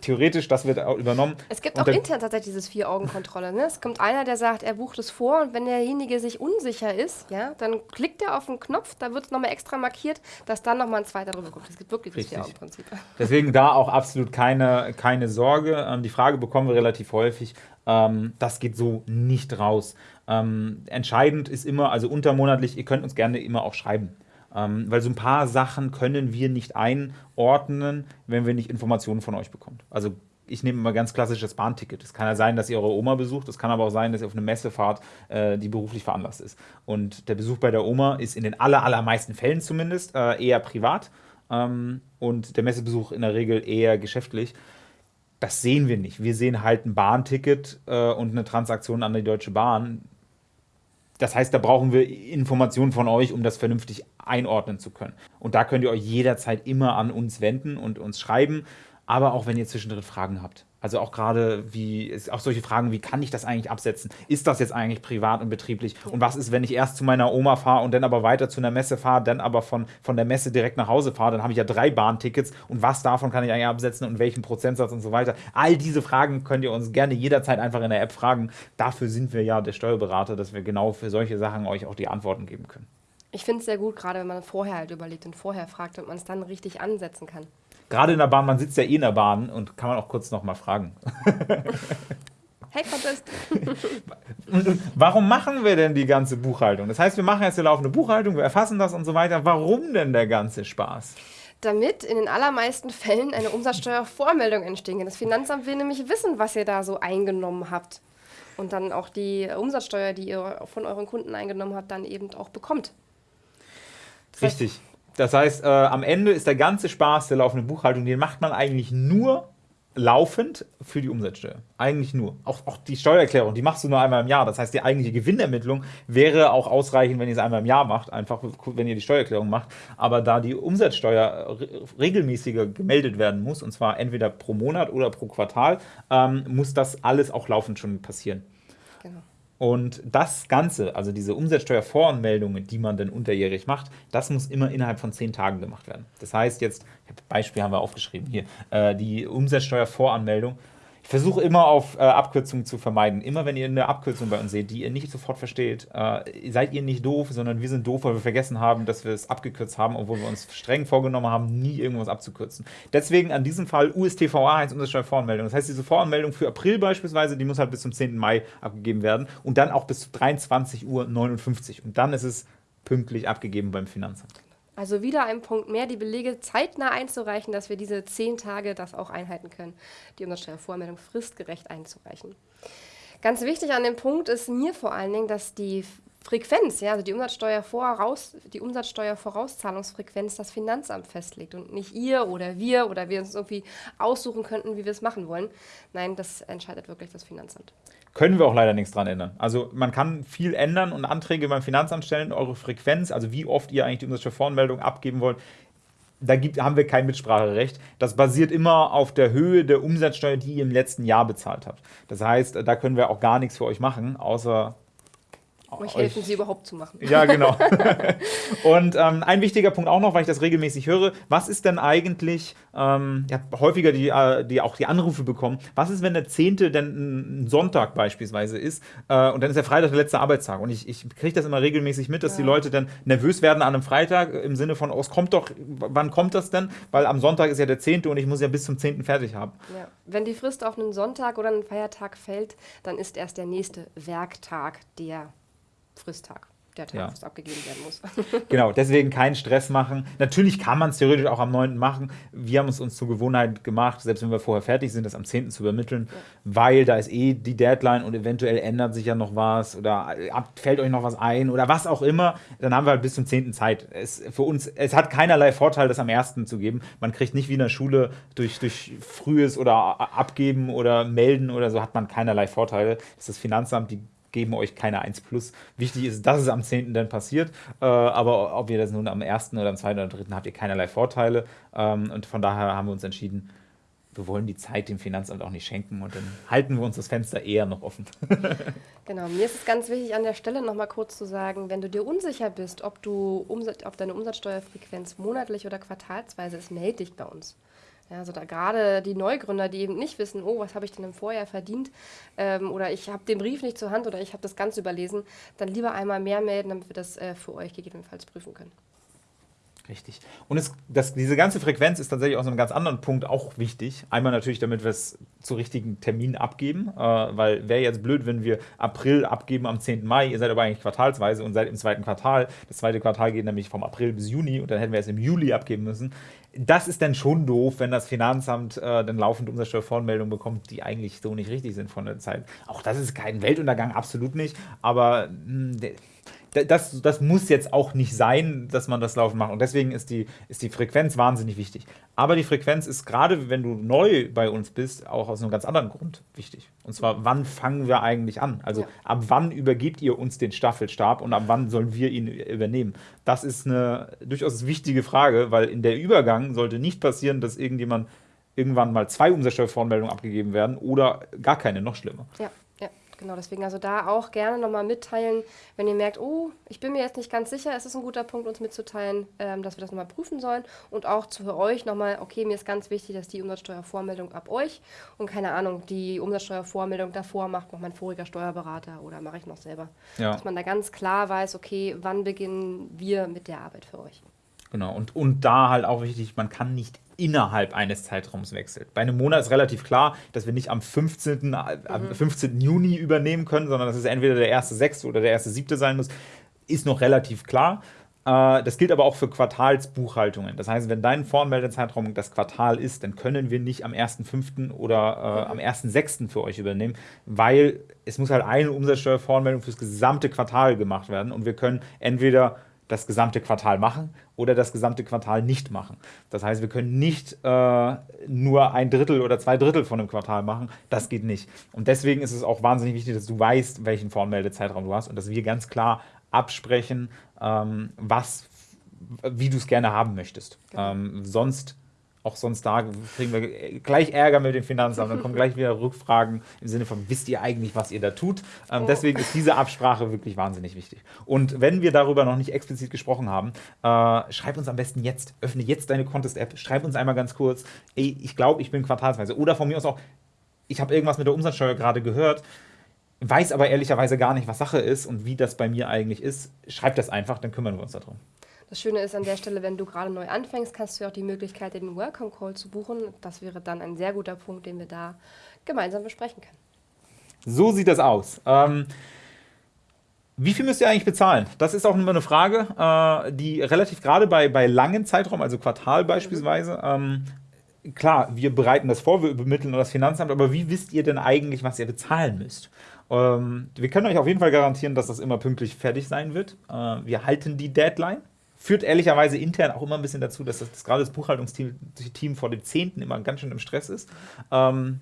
theoretisch, das wird übernommen. Es gibt Und auch intern tatsächlich dieses Vier-Augen-Kontrolle. Ne? Es kommt einer, der sagt, er bucht es vor und wenn derjenige sich unsicher ist, ja, dann klickt er auf den Knopf, da wird es nochmal extra markiert, dass dann nochmal ein zweiter drüber guckt. Es gibt wirklich das Richtig. Vier-Augen-Prinzip. Deswegen da auch absolut keine, keine Sorge. Ähm, die Frage bekommen wir relativ häufig. Ähm, das geht so nicht raus. Ähm, entscheidend ist immer, also untermonatlich, ihr könnt uns gerne immer auch schreiben. Ähm, weil so ein paar Sachen können wir nicht einordnen, wenn wir nicht Informationen von euch bekommen. Also ich nehme mal ganz klassisch das Bahnticket. Es kann ja sein, dass ihr eure Oma besucht. Es kann aber auch sein, dass ihr auf eine Messe fahrt, äh, die beruflich veranlasst ist. Und der Besuch bei der Oma ist in den aller, allermeisten Fällen zumindest äh, eher privat ähm, und der Messebesuch in der Regel eher geschäftlich. Das sehen wir nicht. Wir sehen halt ein Bahnticket äh, und eine Transaktion an die Deutsche Bahn. Das heißt, da brauchen wir Informationen von euch, um das vernünftig einordnen zu können. Und da könnt ihr euch jederzeit immer an uns wenden und uns schreiben, aber auch wenn ihr zwischendrin Fragen habt. Also auch gerade wie, auch solche Fragen, wie kann ich das eigentlich absetzen? Ist das jetzt eigentlich privat und betrieblich? Und was ist, wenn ich erst zu meiner Oma fahre und dann aber weiter zu einer Messe fahre, dann aber von, von der Messe direkt nach Hause fahre? Dann habe ich ja drei Bahntickets und was davon kann ich eigentlich absetzen und welchen Prozentsatz und so weiter? All diese Fragen könnt ihr uns gerne jederzeit einfach in der App fragen. Dafür sind wir ja der Steuerberater, dass wir genau für solche Sachen euch auch die Antworten geben können. Ich finde es sehr gut, gerade wenn man vorher halt überlegt und vorher fragt und man es dann richtig ansetzen kann. Gerade in der Bahn, man sitzt ja eh in der Bahn und kann man auch kurz nochmal fragen. Hey, Contest! Warum machen wir denn die ganze Buchhaltung? Das heißt, wir machen jetzt eine laufende Buchhaltung, wir erfassen das und so weiter. Warum denn der ganze Spaß? Damit in den allermeisten Fällen eine Umsatzsteuervormeldung entstehen kann. Das Finanzamt will nämlich wissen, was ihr da so eingenommen habt. Und dann auch die Umsatzsteuer, die ihr von euren Kunden eingenommen habt, dann eben auch bekommt. Das Richtig. Heißt, das heißt, äh, am Ende ist der ganze Spaß der laufenden Buchhaltung, den macht man eigentlich nur laufend für die Umsatzsteuer. Eigentlich nur. Auch, auch die Steuererklärung, die machst du nur einmal im Jahr. Das heißt, die eigentliche Gewinnermittlung wäre auch ausreichend, wenn ihr es einmal im Jahr macht, einfach wenn ihr die Steuererklärung macht. Aber da die Umsatzsteuer regelmäßiger gemeldet werden muss, und zwar entweder pro Monat oder pro Quartal, ähm, muss das alles auch laufend schon passieren. Und das Ganze, also diese Umsatzsteuervoranmeldungen, die man dann unterjährig macht, das muss immer innerhalb von zehn Tagen gemacht werden. Das heißt jetzt, Beispiel haben wir aufgeschrieben hier, äh, die Umsatzsteuervoranmeldung ich versuche immer auf äh, Abkürzungen zu vermeiden. Immer wenn ihr eine Abkürzung bei uns seht, die ihr nicht sofort versteht, äh, seid ihr nicht doof, sondern wir sind doof, weil wir vergessen haben, dass wir es abgekürzt haben, obwohl wir uns streng vorgenommen haben, nie irgendwas abzukürzen. Deswegen an diesem Fall USTVA heißt Umsatzsteuervoranmeldung. Das heißt, diese Voranmeldung für April beispielsweise, die muss halt bis zum 10. Mai abgegeben werden und dann auch bis zu 23.59 Uhr. Und dann ist es pünktlich abgegeben beim Finanzamt. Also wieder ein Punkt mehr, die Belege zeitnah einzureichen, dass wir diese zehn Tage das auch einhalten können, die Umsatzsteuervormeldung fristgerecht einzureichen. Ganz wichtig an dem Punkt ist mir vor allen Dingen, dass die Frequenz, ja, also die Umsatzsteuervoraus, die Umsatzsteuervorauszahlungsfrequenz das Finanzamt festlegt und nicht ihr oder wir oder wir uns irgendwie aussuchen könnten, wie wir es machen wollen. Nein, das entscheidet wirklich das Finanzamt. Können wir auch leider nichts dran ändern. Also man kann viel ändern und Anträge beim Finanzamt stellen, eure Frequenz, also wie oft ihr eigentlich die Umsatzsteuervoranmeldung abgeben wollt, da gibt, haben wir kein Mitspracherecht. Das basiert immer auf der Höhe der Umsatzsteuer, die ihr im letzten Jahr bezahlt habt. Das heißt, da können wir auch gar nichts für euch machen, außer euch helfen, sie überhaupt zu machen. Ja, genau. und ähm, ein wichtiger Punkt auch noch, weil ich das regelmäßig höre, was ist denn eigentlich, ähm, ja, häufiger die, äh, die auch die Anrufe bekommen, was ist, wenn der 10. denn ein Sonntag beispielsweise ist äh, und dann ist der Freitag der letzte Arbeitstag und ich, ich kriege das immer regelmäßig mit, dass ja. die Leute dann nervös werden an einem Freitag im Sinne von, oh, es kommt doch, wann kommt das denn? Weil am Sonntag ist ja der 10. und ich muss ja bis zum 10. fertig haben. Ja. Wenn die Frist auf einen Sonntag oder einen Feiertag fällt, dann ist erst der nächste Werktag der Fristtag der Tag, ja. abgegeben werden muss. genau, deswegen keinen Stress machen. Natürlich kann man es theoretisch auch am 9. machen. Wir haben es uns zur Gewohnheit gemacht, selbst wenn wir vorher fertig sind, das am 10. zu übermitteln, ja. weil da ist eh die Deadline und eventuell ändert sich ja noch was oder fällt euch noch was ein oder was auch immer. Dann haben wir halt bis zum 10. Zeit. Es, für uns, es hat keinerlei Vorteil, das am 1. zu geben. Man kriegt nicht wie in der Schule durch, durch frühes oder Abgeben oder Melden oder so, hat man keinerlei Vorteile. Das ist das Finanzamt, die geben euch keine 1 plus. Wichtig ist, dass es am 10. dann passiert. Äh, aber ob ihr das nun am 1. oder am 2. oder 3. habt ihr keinerlei Vorteile. Ähm, und von daher haben wir uns entschieden, wir wollen die Zeit dem Finanzamt auch nicht schenken und dann halten wir uns das Fenster eher noch offen. genau, mir ist es ganz wichtig an der Stelle nochmal kurz zu sagen, wenn du dir unsicher bist, ob, du Umsatz, ob deine Umsatzsteuerfrequenz monatlich oder quartalsweise ist, melde dich bei uns. Ja, also da gerade die Neugründer, die eben nicht wissen, oh, was habe ich denn im Vorjahr verdient ähm, oder ich habe den Brief nicht zur Hand oder ich habe das Ganze überlesen, dann lieber einmal mehr melden, damit wir das äh, für euch gegebenenfalls prüfen können. Richtig. Und es, das, diese ganze Frequenz ist tatsächlich aus einem ganz anderen Punkt auch wichtig. Einmal natürlich, damit wir es zu richtigen Terminen abgeben, äh, weil wäre jetzt blöd, wenn wir April abgeben am 10. Mai, ihr seid aber eigentlich quartalsweise und seid im zweiten Quartal. Das zweite Quartal geht nämlich vom April bis Juni und dann hätten wir es im Juli abgeben müssen. Das ist dann schon doof, wenn das Finanzamt äh, dann laufend Umsatzsteuervoranmeldungen bekommt, die eigentlich so nicht richtig sind von der Zeit. Auch das ist kein Weltuntergang, absolut nicht. Aber mh, hm, das, das muss jetzt auch nicht sein, dass man das laufen macht. Und deswegen ist die, ist die Frequenz wahnsinnig wichtig. Aber die Frequenz ist gerade, wenn du neu bei uns bist, auch aus einem ganz anderen Grund wichtig. Und zwar, wann fangen wir eigentlich an? Also ja. ab wann übergebt ihr uns den Staffelstab und ab wann sollen wir ihn übernehmen? Das ist eine durchaus wichtige Frage, weil in der Übergang sollte nicht passieren, dass irgendjemand irgendwann mal zwei Umsatzsteuervoranmeldungen abgegeben werden oder gar keine, noch schlimmer. Ja. Genau, deswegen also da auch gerne nochmal mitteilen, wenn ihr merkt, oh, ich bin mir jetzt nicht ganz sicher, es ist ein guter Punkt, uns mitzuteilen, ähm, dass wir das nochmal prüfen sollen. Und auch für euch nochmal, okay, mir ist ganz wichtig, dass die Umsatzsteuervormeldung ab euch und keine Ahnung, die Umsatzsteuervormeldung davor macht noch mein voriger Steuerberater oder mache ich noch selber. Ja. Dass man da ganz klar weiß, okay, wann beginnen wir mit der Arbeit für euch. Genau, und, und da halt auch wichtig, man kann nicht innerhalb eines Zeitraums wechselt. Bei einem Monat ist relativ klar, dass wir nicht am 15. Mhm. Am 15. Juni übernehmen können, sondern dass es entweder der erste sechste oder der erste siebte sein muss, ist noch relativ klar. Äh, das gilt aber auch für Quartalsbuchhaltungen. Das heißt, wenn dein Voranmeldezeitraum das Quartal ist, dann können wir nicht am 1.5. oder äh, am 1.6. für euch übernehmen, weil es muss halt eine Umsatzsteuervoranmeldung fürs gesamte Quartal gemacht werden und wir können entweder das gesamte Quartal machen oder das gesamte Quartal nicht machen. Das heißt, wir können nicht äh, nur ein Drittel oder zwei Drittel von einem Quartal machen. Das geht nicht. Und deswegen ist es auch wahnsinnig wichtig, dass du weißt, welchen Voranmeldezeitraum du hast und dass wir ganz klar absprechen, ähm, was, wie du es gerne haben möchtest. Genau. Ähm, sonst auch sonst da kriegen wir gleich Ärger mit dem Finanzamt, dann kommen gleich wieder Rückfragen im Sinne von, wisst ihr eigentlich, was ihr da tut? Ähm, oh. Deswegen ist diese Absprache wirklich wahnsinnig wichtig. Und wenn wir darüber noch nicht explizit gesprochen haben, äh, schreib uns am besten jetzt, öffne jetzt deine Contest-App, schreib uns einmal ganz kurz, ey, ich glaube, ich bin quartalsweise. Oder von mir aus auch, ich habe irgendwas mit der Umsatzsteuer gerade gehört, weiß aber ehrlicherweise gar nicht, was Sache ist und wie das bei mir eigentlich ist. Schreib das einfach, dann kümmern wir uns darum. Das Schöne ist an der Stelle, wenn du gerade neu anfängst, kannst du auch die Möglichkeit, den Welcome Call zu buchen. Das wäre dann ein sehr guter Punkt, den wir da gemeinsam besprechen können. So sieht das aus. Ähm, wie viel müsst ihr eigentlich bezahlen? Das ist auch immer eine Frage, äh, die relativ gerade bei, bei langen Zeitraum, also Quartal beispielsweise, ähm, klar, wir bereiten das vor, wir übermitteln das Finanzamt, aber wie wisst ihr denn eigentlich, was ihr bezahlen müsst? Ähm, wir können euch auf jeden Fall garantieren, dass das immer pünktlich fertig sein wird. Äh, wir halten die Deadline führt ehrlicherweise intern auch immer ein bisschen dazu, dass das, das gerade das Buchhaltungsteam vor dem 10. immer ganz schön im Stress ist. Ähm,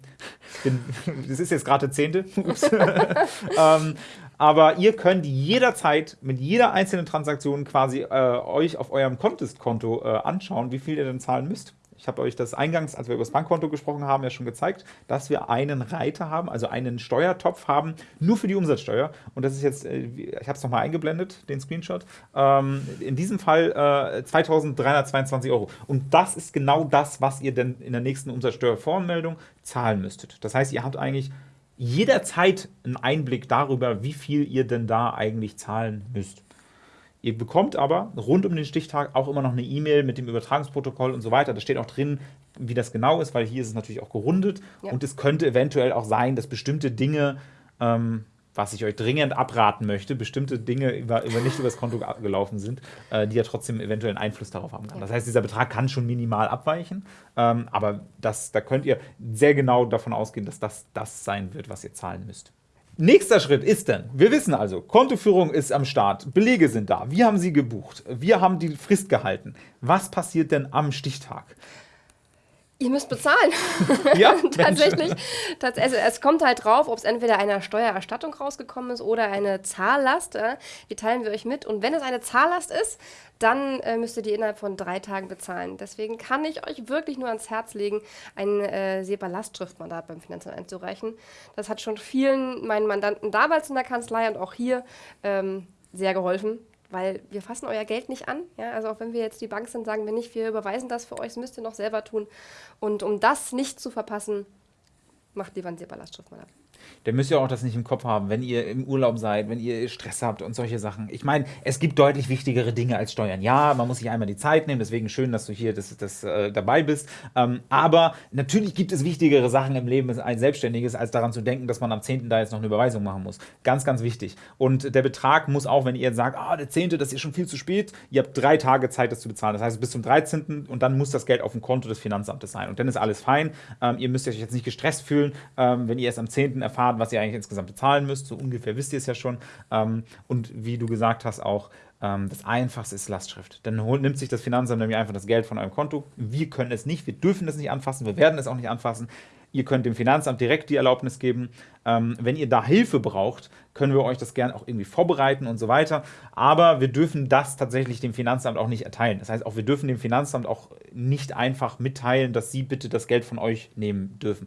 bin, das ist jetzt gerade der 10. ähm, aber ihr könnt jederzeit mit jeder einzelnen Transaktion quasi äh, euch auf eurem Contest-Konto äh, anschauen, wie viel ihr denn zahlen müsst. Ich habe euch das eingangs, als wir über das Bankkonto gesprochen haben, ja schon gezeigt, dass wir einen Reiter haben, also einen Steuertopf haben, nur für die Umsatzsteuer. Und das ist jetzt, äh, ich habe es nochmal eingeblendet, den Screenshot, ähm, in diesem Fall äh, 2322 Euro. Und das ist genau das, was ihr denn in der nächsten Umsatzsteuervoranmeldung zahlen müsstet. Das heißt, ihr habt eigentlich jederzeit einen Einblick darüber, wie viel ihr denn da eigentlich zahlen müsst. Ihr bekommt aber rund um den Stichtag auch immer noch eine E-Mail mit dem Übertragungsprotokoll und so weiter. Da steht auch drin, wie das genau ist, weil hier ist es natürlich auch gerundet. Ja. Und es könnte eventuell auch sein, dass bestimmte Dinge, ähm, was ich euch dringend abraten möchte, bestimmte Dinge über, über nicht über das Konto gelaufen sind, äh, die ja trotzdem eventuell einen Einfluss darauf haben kann. Das heißt, dieser Betrag kann schon minimal abweichen, ähm, aber das, da könnt ihr sehr genau davon ausgehen, dass das das sein wird, was ihr zahlen müsst. Nächster Schritt ist dann, wir wissen also, Kontoführung ist am Start, Belege sind da, wir haben sie gebucht, wir haben die Frist gehalten. Was passiert denn am Stichtag? Ihr müsst bezahlen. Ja, tatsächlich. Also es kommt halt drauf, ob es entweder eine Steuererstattung rausgekommen ist oder eine Zahllast. Die teilen wir euch mit. Und wenn es eine Zahllast ist, dann äh, müsst ihr die innerhalb von drei Tagen bezahlen. Deswegen kann ich euch wirklich nur ans Herz legen, ein äh, SEPA-Lastschriftmandat beim Finanzamt einzureichen. Das hat schon vielen meinen Mandanten damals in der Kanzlei und auch hier ähm, sehr geholfen weil wir fassen euer Geld nicht an. Ja? Also auch wenn wir jetzt die Bank sind, sagen wir nicht, wir überweisen das für euch, das müsst ihr noch selber tun. Und um das nicht zu verpassen, macht lieber ein SEPA-Lastschriftmandat dann müsst ihr auch das nicht im Kopf haben, wenn ihr im Urlaub seid, wenn ihr Stress habt und solche Sachen. Ich meine, es gibt deutlich wichtigere Dinge als Steuern. Ja, man muss sich einmal die Zeit nehmen, deswegen schön, dass du hier das, das, äh, dabei bist. Ähm, aber natürlich gibt es wichtigere Sachen im Leben als Selbstständiges, als daran zu denken, dass man am 10. da jetzt noch eine Überweisung machen muss. Ganz, ganz wichtig. Und der Betrag muss auch, wenn ihr jetzt sagt, ah, der 10., das ist schon viel zu spät, ihr habt drei Tage Zeit, das zu bezahlen. Das heißt, bis zum 13. und dann muss das Geld auf dem Konto des Finanzamtes sein. Und dann ist alles fein. Ähm, ihr müsst euch jetzt nicht gestresst fühlen, ähm, wenn ihr erst am 10. erfahrt, was ihr eigentlich insgesamt bezahlen müsst. So ungefähr wisst ihr es ja schon. Ähm, und wie du gesagt hast, auch ähm, das Einfachste ist Lastschrift. Dann holt, nimmt sich das Finanzamt nämlich einfach das Geld von eurem Konto. Wir können es nicht, wir dürfen es nicht anfassen, wir werden es auch nicht anfassen. Ihr könnt dem Finanzamt direkt die Erlaubnis geben. Ähm, wenn ihr da Hilfe braucht, können wir euch das gerne auch irgendwie vorbereiten und so weiter. Aber wir dürfen das tatsächlich dem Finanzamt auch nicht erteilen. Das heißt, auch wir dürfen dem Finanzamt auch nicht einfach mitteilen, dass sie bitte das Geld von euch nehmen dürfen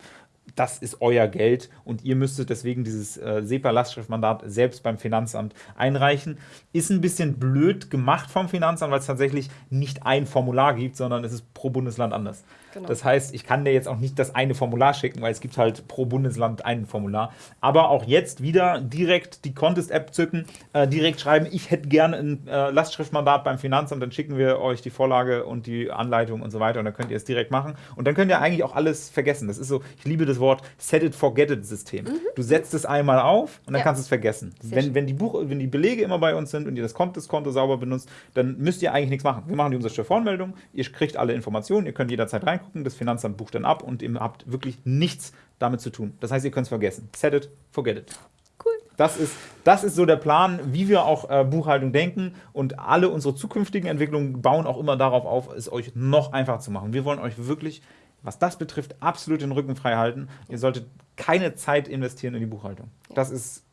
das ist euer Geld und ihr müsstet deswegen dieses äh, SEPA-Lastschriftmandat selbst beim Finanzamt einreichen. Ist ein bisschen blöd gemacht vom Finanzamt, weil es tatsächlich nicht ein Formular gibt, sondern es ist pro Bundesland anders. Genau. Das heißt, ich kann dir jetzt auch nicht das eine Formular schicken, weil es gibt halt pro Bundesland ein Formular. Aber auch jetzt wieder direkt die Contest-App zücken, äh, direkt schreiben, ich hätte gerne ein äh, Lastschriftmandat beim Finanzamt, dann schicken wir euch die Vorlage und die Anleitung und so weiter und dann könnt ihr es direkt machen. Und dann könnt ihr eigentlich auch alles vergessen. Das ist so, ich liebe das Wort Set it, forget it System. Mhm. Du setzt es einmal auf und dann ja. kannst du es vergessen. wenn, wenn, die Buch, wenn die Belege immer bei uns sind und ihr das Contest-Konto sauber benutzt, dann müsst ihr eigentlich nichts machen. Wir machen die Umsatzsteuervoranmeldung, ihr kriegt alle Informationen, ihr könnt jederzeit rein reingucken, das Finanzamt bucht dann ab und ihr habt wirklich nichts damit zu tun. Das heißt, ihr könnt es vergessen. Set it, forget it. Cool. Das ist, das ist so der Plan, wie wir auch äh, Buchhaltung denken und alle unsere zukünftigen Entwicklungen bauen auch immer darauf auf, es euch noch einfacher zu machen. Wir wollen euch wirklich, was das betrifft, absolut den Rücken frei halten. Ihr solltet keine Zeit investieren in die Buchhaltung. Das ist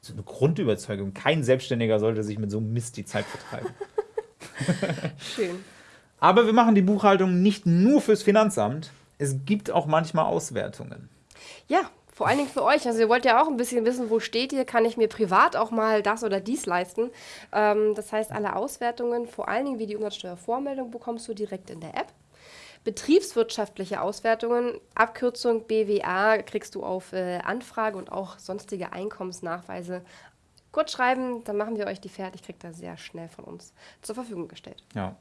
so eine Grundüberzeugung. Kein Selbstständiger sollte sich mit so einem Mist die Zeit vertreiben. Schön. Aber wir machen die Buchhaltung nicht nur fürs Finanzamt. Es gibt auch manchmal Auswertungen. Ja, vor allen Dingen für euch. Also ihr wollt ja auch ein bisschen wissen, wo steht ihr, kann ich mir privat auch mal das oder dies leisten. Ähm, das heißt, alle Auswertungen, vor allen Dingen wie die Umsatzsteuervormeldung, bekommst du direkt in der App. Betriebswirtschaftliche Auswertungen, Abkürzung BWA, kriegst du auf äh, Anfrage und auch sonstige Einkommensnachweise kurz schreiben, dann machen wir euch die fertig, kriegt da sehr schnell von uns zur Verfügung gestellt. Ja,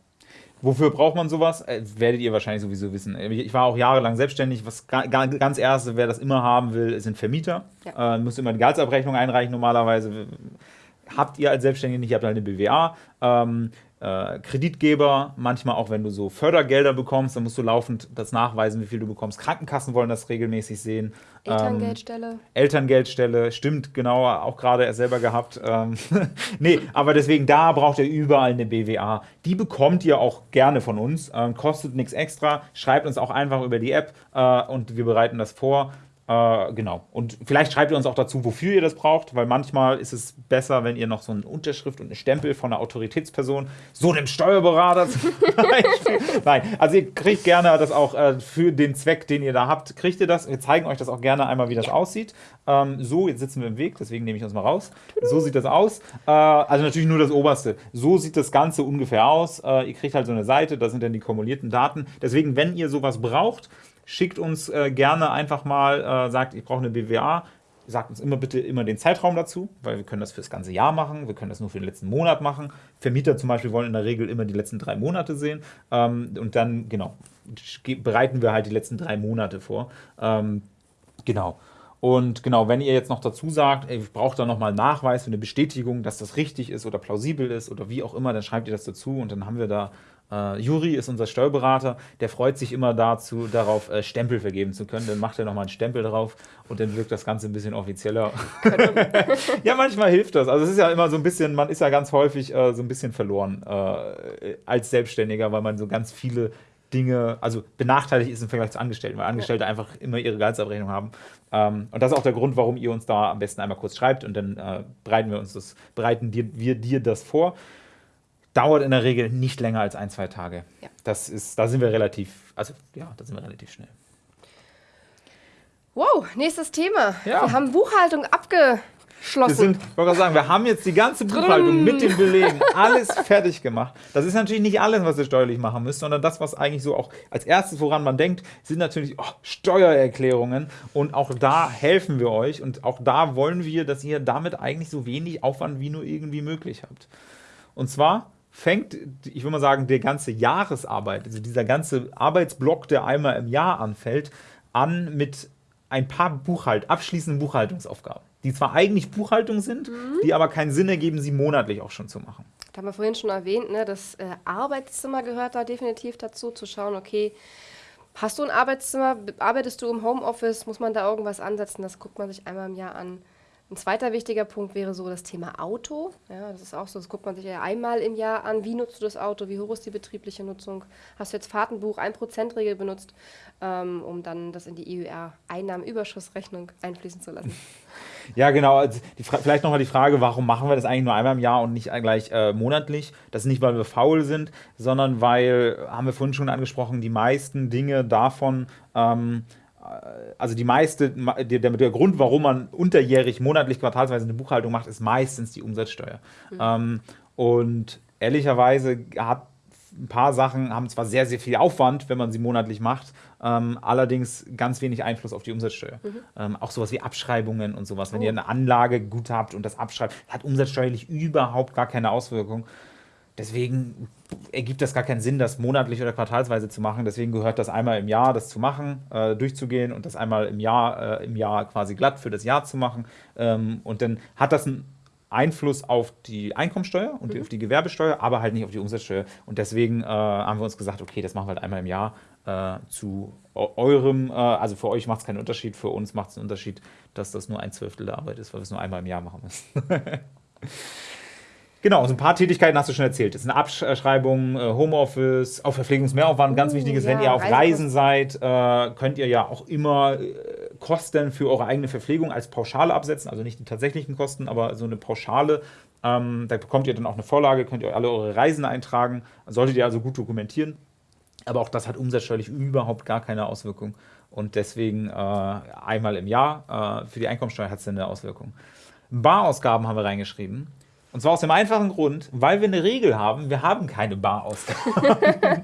Wofür braucht man sowas? Äh, werdet ihr wahrscheinlich sowieso wissen. Ich war auch jahrelang selbstständig. Was ganz erste, wer das immer haben will, sind Vermieter. Ja. Äh, muss immer die Gehaltsabrechnung einreichen normalerweise. Habt ihr als Selbstständige nicht, ihr habt halt eine BWA. Ähm, äh, Kreditgeber, manchmal auch wenn du so Fördergelder bekommst, dann musst du laufend das nachweisen, wie viel du bekommst. Krankenkassen wollen das regelmäßig sehen. Elterngeldstelle. Ähm, Elterngeldstelle, stimmt, genau, auch gerade selber gehabt. Ähm, nee, aber deswegen, da braucht ihr überall eine BWA. Die bekommt ihr auch gerne von uns, ähm, kostet nichts extra, schreibt uns auch einfach über die App äh, und wir bereiten das vor. Äh, genau. Und vielleicht schreibt ihr uns auch dazu, wofür ihr das braucht, weil manchmal ist es besser, wenn ihr noch so eine Unterschrift und eine Stempel von einer Autoritätsperson, so einem Steuerberater zum Beispiel. Nein, also ihr kriegt gerne das auch äh, für den Zweck, den ihr da habt, kriegt ihr das. Wir zeigen euch das auch gerne einmal, wie das aussieht. Ähm, so, jetzt sitzen wir im Weg, deswegen nehme ich uns mal raus. So sieht das aus. Äh, also natürlich nur das Oberste. So sieht das Ganze ungefähr aus. Äh, ihr kriegt halt so eine Seite, da sind dann die kumulierten Daten. Deswegen, wenn ihr sowas braucht, schickt uns äh, gerne einfach mal, äh, sagt, ich brauche eine BWA, sagt uns immer bitte immer den Zeitraum dazu, weil wir können das für das ganze Jahr machen, wir können das nur für den letzten Monat machen. Vermieter zum Beispiel wollen in der Regel immer die letzten drei Monate sehen ähm, und dann, genau, bereiten wir halt die letzten drei Monate vor. Ähm, genau. Und genau, wenn ihr jetzt noch dazu sagt, ey, ich brauche da nochmal Nachweis für eine Bestätigung, dass das richtig ist oder plausibel ist oder wie auch immer, dann schreibt ihr das dazu und dann haben wir da Uh, Juri ist unser Steuerberater, der freut sich immer dazu, darauf äh, Stempel vergeben zu können. Dann macht er nochmal einen Stempel drauf und dann wirkt das Ganze ein bisschen offizieller. ja, manchmal hilft das. Also es ist ja immer so ein bisschen, man ist ja ganz häufig äh, so ein bisschen verloren äh, als Selbstständiger, weil man so ganz viele Dinge, also benachteiligt ist im Vergleich zu Angestellten, weil Angestellte einfach immer ihre Gehaltsabrechnung haben. Ähm, und das ist auch der Grund, warum ihr uns da am besten einmal kurz schreibt und dann äh, bereiten wir uns das, bereiten dir, wir dir das vor dauert in der Regel nicht länger als ein, zwei Tage. Ja. Das ist, da sind wir relativ, also ja, da sind wir relativ schnell. Wow, nächstes Thema. Ja. Wir haben Buchhaltung abgeschlossen. Wir sind, ich wollte sagen, wir haben jetzt die ganze Buchhaltung mit den Belegen, alles fertig gemacht. Das ist natürlich nicht alles, was ihr steuerlich machen müsst, sondern das, was eigentlich so auch als erstes, woran man denkt, sind natürlich oh, Steuererklärungen. Und auch da helfen wir euch. Und auch da wollen wir, dass ihr damit eigentlich so wenig Aufwand wie nur irgendwie möglich habt. Und zwar fängt, ich würde mal sagen, der ganze Jahresarbeit, also dieser ganze Arbeitsblock, der einmal im Jahr anfällt, an mit ein paar Buchhalt, abschließenden Buchhaltungsaufgaben, die zwar eigentlich Buchhaltung sind, mhm. die aber keinen Sinn ergeben, sie monatlich auch schon zu machen. Da haben wir vorhin schon erwähnt, ne, das äh, Arbeitszimmer gehört da definitiv dazu, zu schauen, okay, hast du ein Arbeitszimmer, arbeitest du im Homeoffice, muss man da irgendwas ansetzen, das guckt man sich einmal im Jahr an. Ein zweiter wichtiger Punkt wäre so das Thema Auto. Ja, das ist auch so, das guckt man sich ja einmal im Jahr an. Wie nutzt du das Auto? Wie hoch ist die betriebliche Nutzung? Hast du jetzt Fahrtenbuch 1%-Regel benutzt, ähm, um dann das in die EUR-Einnahmenüberschussrechnung einfließen zu lassen? Ja, genau. Also vielleicht nochmal die Frage, warum machen wir das eigentlich nur einmal im Jahr und nicht gleich äh, monatlich? Das ist nicht, weil wir faul sind, sondern weil, haben wir vorhin schon angesprochen, die meisten Dinge davon ähm, also die meiste, der, der, Grund, warum man unterjährig, monatlich, quartalsweise eine Buchhaltung macht, ist meistens die Umsatzsteuer. Mhm. Ähm, und ehrlicherweise hat ein paar Sachen haben zwar sehr, sehr viel Aufwand, wenn man sie monatlich macht, ähm, allerdings ganz wenig Einfluss auf die Umsatzsteuer. Mhm. Ähm, auch sowas wie Abschreibungen und sowas. Wenn oh. ihr eine Anlage gut habt und das abschreibt, hat umsatzsteuerlich überhaupt gar keine Auswirkung. Deswegen ergibt das gar keinen Sinn, das monatlich oder quartalsweise zu machen. Deswegen gehört das einmal im Jahr, das zu machen, äh, durchzugehen und das einmal im Jahr, äh, im Jahr quasi glatt für das Jahr zu machen. Ähm, und dann hat das einen Einfluss auf die Einkommensteuer und mhm. auf die Gewerbesteuer, aber halt nicht auf die Umsatzsteuer. Und deswegen äh, haben wir uns gesagt, okay, das machen wir halt einmal im Jahr äh, zu eurem, äh, also für euch macht es keinen Unterschied, für uns macht es einen Unterschied, dass das nur ein Zwölftel der Arbeit ist, weil wir es nur einmal im Jahr machen müssen. Genau, so ein paar Tätigkeiten hast du schon erzählt. Das ist eine Abschreibung, äh, Homeoffice, auch Verpflegungsmehraufwand, ganz uh, wichtig ist, ja, wenn ihr auf Reisen seid, äh, könnt ihr ja auch immer äh, Kosten für eure eigene Verpflegung als Pauschale absetzen, also nicht die tatsächlichen Kosten, aber so eine Pauschale. Ähm, da bekommt ihr dann auch eine Vorlage, könnt ihr alle eure Reisen eintragen, solltet ihr also gut dokumentieren. Aber auch das hat umsatzsteuerlich überhaupt gar keine Auswirkung. Und deswegen äh, einmal im Jahr äh, für die Einkommensteuer hat es eine Auswirkung. Barausgaben haben wir reingeschrieben. Und zwar aus dem einfachen Grund, weil wir eine Regel haben, wir haben keine Barausgaben.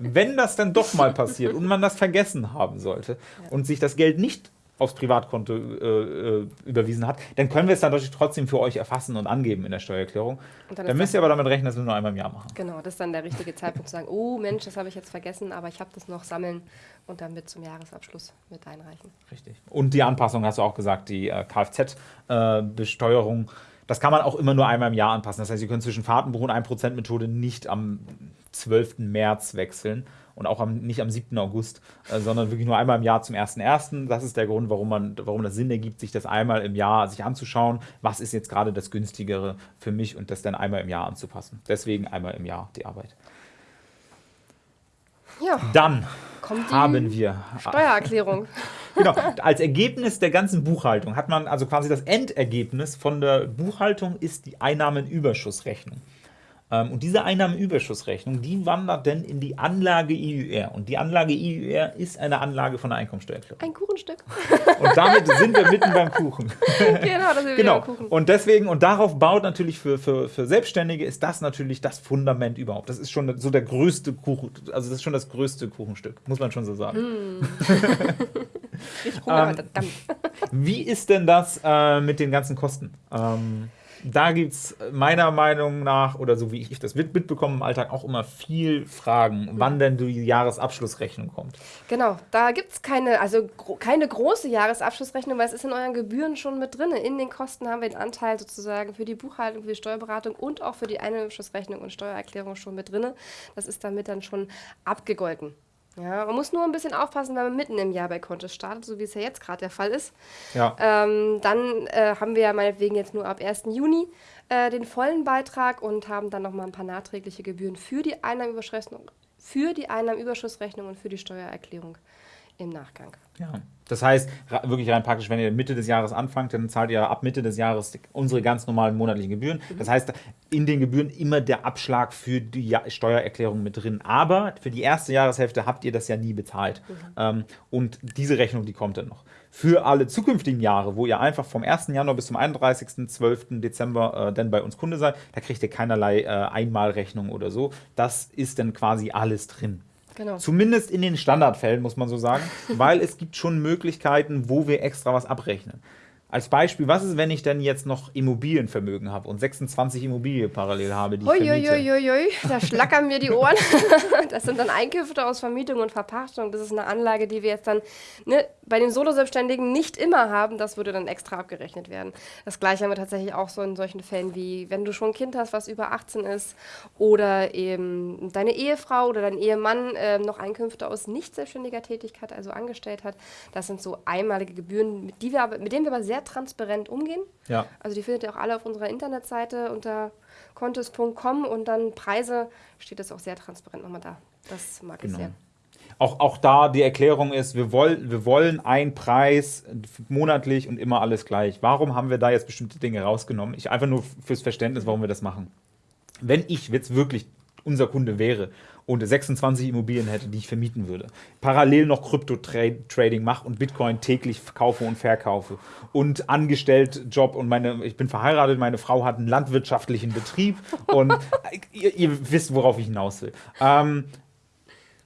Wenn das dann doch mal passiert und man das vergessen haben sollte ja. und sich das Geld nicht aufs Privatkonto äh, äh, überwiesen hat, dann können wir es dann natürlich trotzdem für euch erfassen und angeben in der Steuererklärung. Dann, dann müsst ihr aber damit rechnen, dass wir nur einmal im Jahr machen. Genau, das ist dann der richtige Zeitpunkt zu sagen, oh Mensch, das habe ich jetzt vergessen, aber ich habe das noch sammeln und dann mit zum Jahresabschluss mit einreichen. Richtig. Und die Anpassung hast du auch gesagt, die äh, Kfz-Besteuerung. Äh, das kann man auch immer nur einmal im Jahr anpassen. Das heißt, ihr könnt zwischen Fahrtenbuch und 1%-Methode nicht am 12. März wechseln und auch am, nicht am 7. August, äh, sondern wirklich nur einmal im Jahr zum 1.1. Das ist der Grund, warum, man, warum das Sinn ergibt, sich das einmal im Jahr sich anzuschauen, was ist jetzt gerade das günstigere für mich und das dann einmal im Jahr anzupassen. Deswegen einmal im Jahr die Arbeit. Ja. Dann haben wir Steuererklärung. Genau. Als Ergebnis der ganzen Buchhaltung hat man also quasi das Endergebnis von der Buchhaltung ist die Einnahmenüberschussrechnung. Ähm, und diese Einnahmenüberschussrechnung, die wandert dann in die Anlage IUR. Und die Anlage IUR ist eine Anlage von der Einkommensteuererklärung. Ein Kuchenstück. Und damit sind wir mitten beim Kuchen. Genau, das sind wir genau. beim Kuchen. Und deswegen, und darauf baut natürlich für, für, für Selbstständige, ist das natürlich das Fundament überhaupt. Das ist schon so der größte Kuchen, also das ist schon das größte Kuchenstück, muss man schon so sagen. Mm. ich ähm, Wie ist denn das äh, mit den ganzen Kosten? Ähm, da gibt es meiner Meinung nach, oder so wie ich das mitbekomme im Alltag, auch immer viel Fragen, wann denn die Jahresabschlussrechnung kommt. Genau, da gibt es keine, also gro keine große Jahresabschlussrechnung, weil es ist in euren Gebühren schon mit drin. In den Kosten haben wir den Anteil sozusagen für die Buchhaltung, für die Steuerberatung und auch für die Einnahmenabschlussrechnung und Steuererklärung schon mit drin. Das ist damit dann schon abgegolten. Ja, man muss nur ein bisschen aufpassen, wenn man mitten im Jahr bei Contest startet, so wie es ja jetzt gerade der Fall ist. Ja. Ähm, dann äh, haben wir ja meinetwegen jetzt nur ab 1. Juni äh, den vollen Beitrag und haben dann nochmal ein paar nachträgliche Gebühren für die Einnahmenüberschussrechnung, für die Einnahmenüberschussrechnung und für die Steuererklärung im Nachgang. Ja. Das heißt, wirklich rein praktisch, wenn ihr Mitte des Jahres anfangt, dann zahlt ihr ab Mitte des Jahres unsere ganz normalen monatlichen Gebühren. Mhm. Das heißt, in den Gebühren immer der Abschlag für die Steuererklärung mit drin. Aber für die erste Jahreshälfte habt ihr das ja nie bezahlt. Mhm. Ähm, und diese Rechnung, die kommt dann noch. Für alle zukünftigen Jahre, wo ihr einfach vom 1. Januar bis zum 31.12. Dezember äh, dann bei uns Kunde seid, da kriegt ihr keinerlei äh, Einmalrechnung oder so. Das ist dann quasi alles drin. Genau. Zumindest in den Standardfällen, muss man so sagen, weil es gibt schon Möglichkeiten, wo wir extra was abrechnen. Als Beispiel, was ist, wenn ich denn jetzt noch Immobilienvermögen habe und 26 Immobilien parallel habe, die ich vermiete? Uiuiui, da schlackern mir die Ohren. das sind dann Einkünfte aus Vermietung und Verpachtung. Das ist eine Anlage, die wir jetzt dann ne, bei den Solo-Selbstständigen nicht immer haben. Das würde dann extra abgerechnet werden. Das gleiche haben wir tatsächlich auch so in solchen Fällen wie, wenn du schon ein Kind hast, was über 18 ist oder eben deine Ehefrau oder dein Ehemann äh, noch Einkünfte aus nicht selbstständiger Tätigkeit, also angestellt hat. Das sind so einmalige Gebühren, mit, die wir aber, mit denen wir aber sehr sehr transparent umgehen. Ja. Also die findet ihr auch alle auf unserer Internetseite unter contest.com und dann Preise steht das auch sehr transparent nochmal da. Das mag genau. ich sehr. Auch, auch da die Erklärung ist, wir, woll, wir wollen einen Preis monatlich und immer alles gleich. Warum haben wir da jetzt bestimmte Dinge rausgenommen? Ich einfach nur fürs Verständnis, warum wir das machen. Wenn ich jetzt wirklich unser Kunde wäre und 26 Immobilien hätte, die ich vermieten würde, parallel noch Krypto-Trading mache und Bitcoin täglich kaufe und verkaufe und angestellt Job und meine, ich bin verheiratet, meine Frau hat einen landwirtschaftlichen Betrieb und ihr, ihr, wisst, worauf ich hinaus will. Ähm,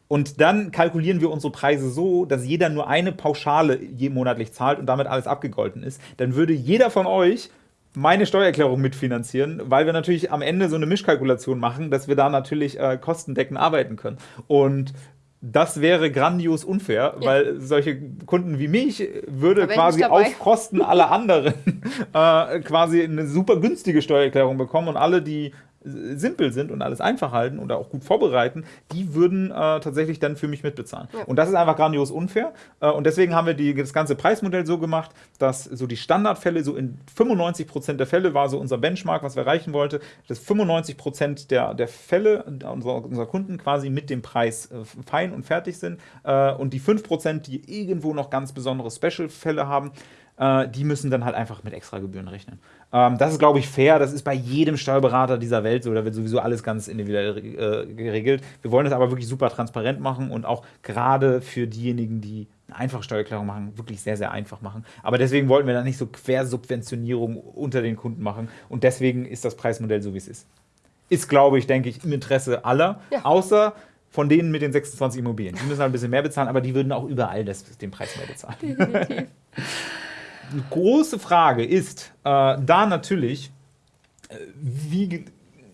und dann kalkulieren wir unsere Preise so, dass jeder nur eine Pauschale je monatlich zahlt und damit alles abgegolten ist. Dann würde jeder von euch meine Steuererklärung mitfinanzieren, weil wir natürlich am Ende so eine Mischkalkulation machen, dass wir da natürlich äh, kostendeckend arbeiten können. Und das wäre grandios unfair, ja. weil solche Kunden wie mich würde quasi auf Kosten aller anderen äh, quasi eine super günstige Steuererklärung bekommen und alle, die simpel sind und alles einfach halten oder auch gut vorbereiten, die würden äh, tatsächlich dann für mich mitbezahlen. Ja. Und das ist einfach grandios unfair. Äh, und deswegen haben wir die, das ganze Preismodell so gemacht, dass so die Standardfälle, so in 95 Prozent der Fälle war so unser Benchmark, was wir erreichen wollten, dass 95 Prozent der, der Fälle unserer, unserer Kunden quasi mit dem Preis äh, fein und fertig sind. Äh, und die 5%, Prozent, die irgendwo noch ganz besondere Special-Fälle haben, äh, die müssen dann halt einfach mit extra Gebühren rechnen. Ähm, das ist, glaube ich, fair. Das ist bei jedem Steuerberater dieser Welt so. Da wird sowieso alles ganz individuell äh, geregelt. Wir wollen das aber wirklich super transparent machen und auch gerade für diejenigen, die eine einfache Steuererklärung machen, wirklich sehr, sehr einfach machen. Aber deswegen wollten wir da nicht so Quersubventionierung unter den Kunden machen. Und deswegen ist das Preismodell so, wie es ist. Ist, glaube ich, denke ich, im Interesse aller. Ja. Außer von denen mit den 26 Immobilien. Die müssen halt ein bisschen mehr bezahlen, aber die würden auch überall das, den Preis mehr bezahlen. Definitiv. Große Frage ist äh, da natürlich, äh, wie,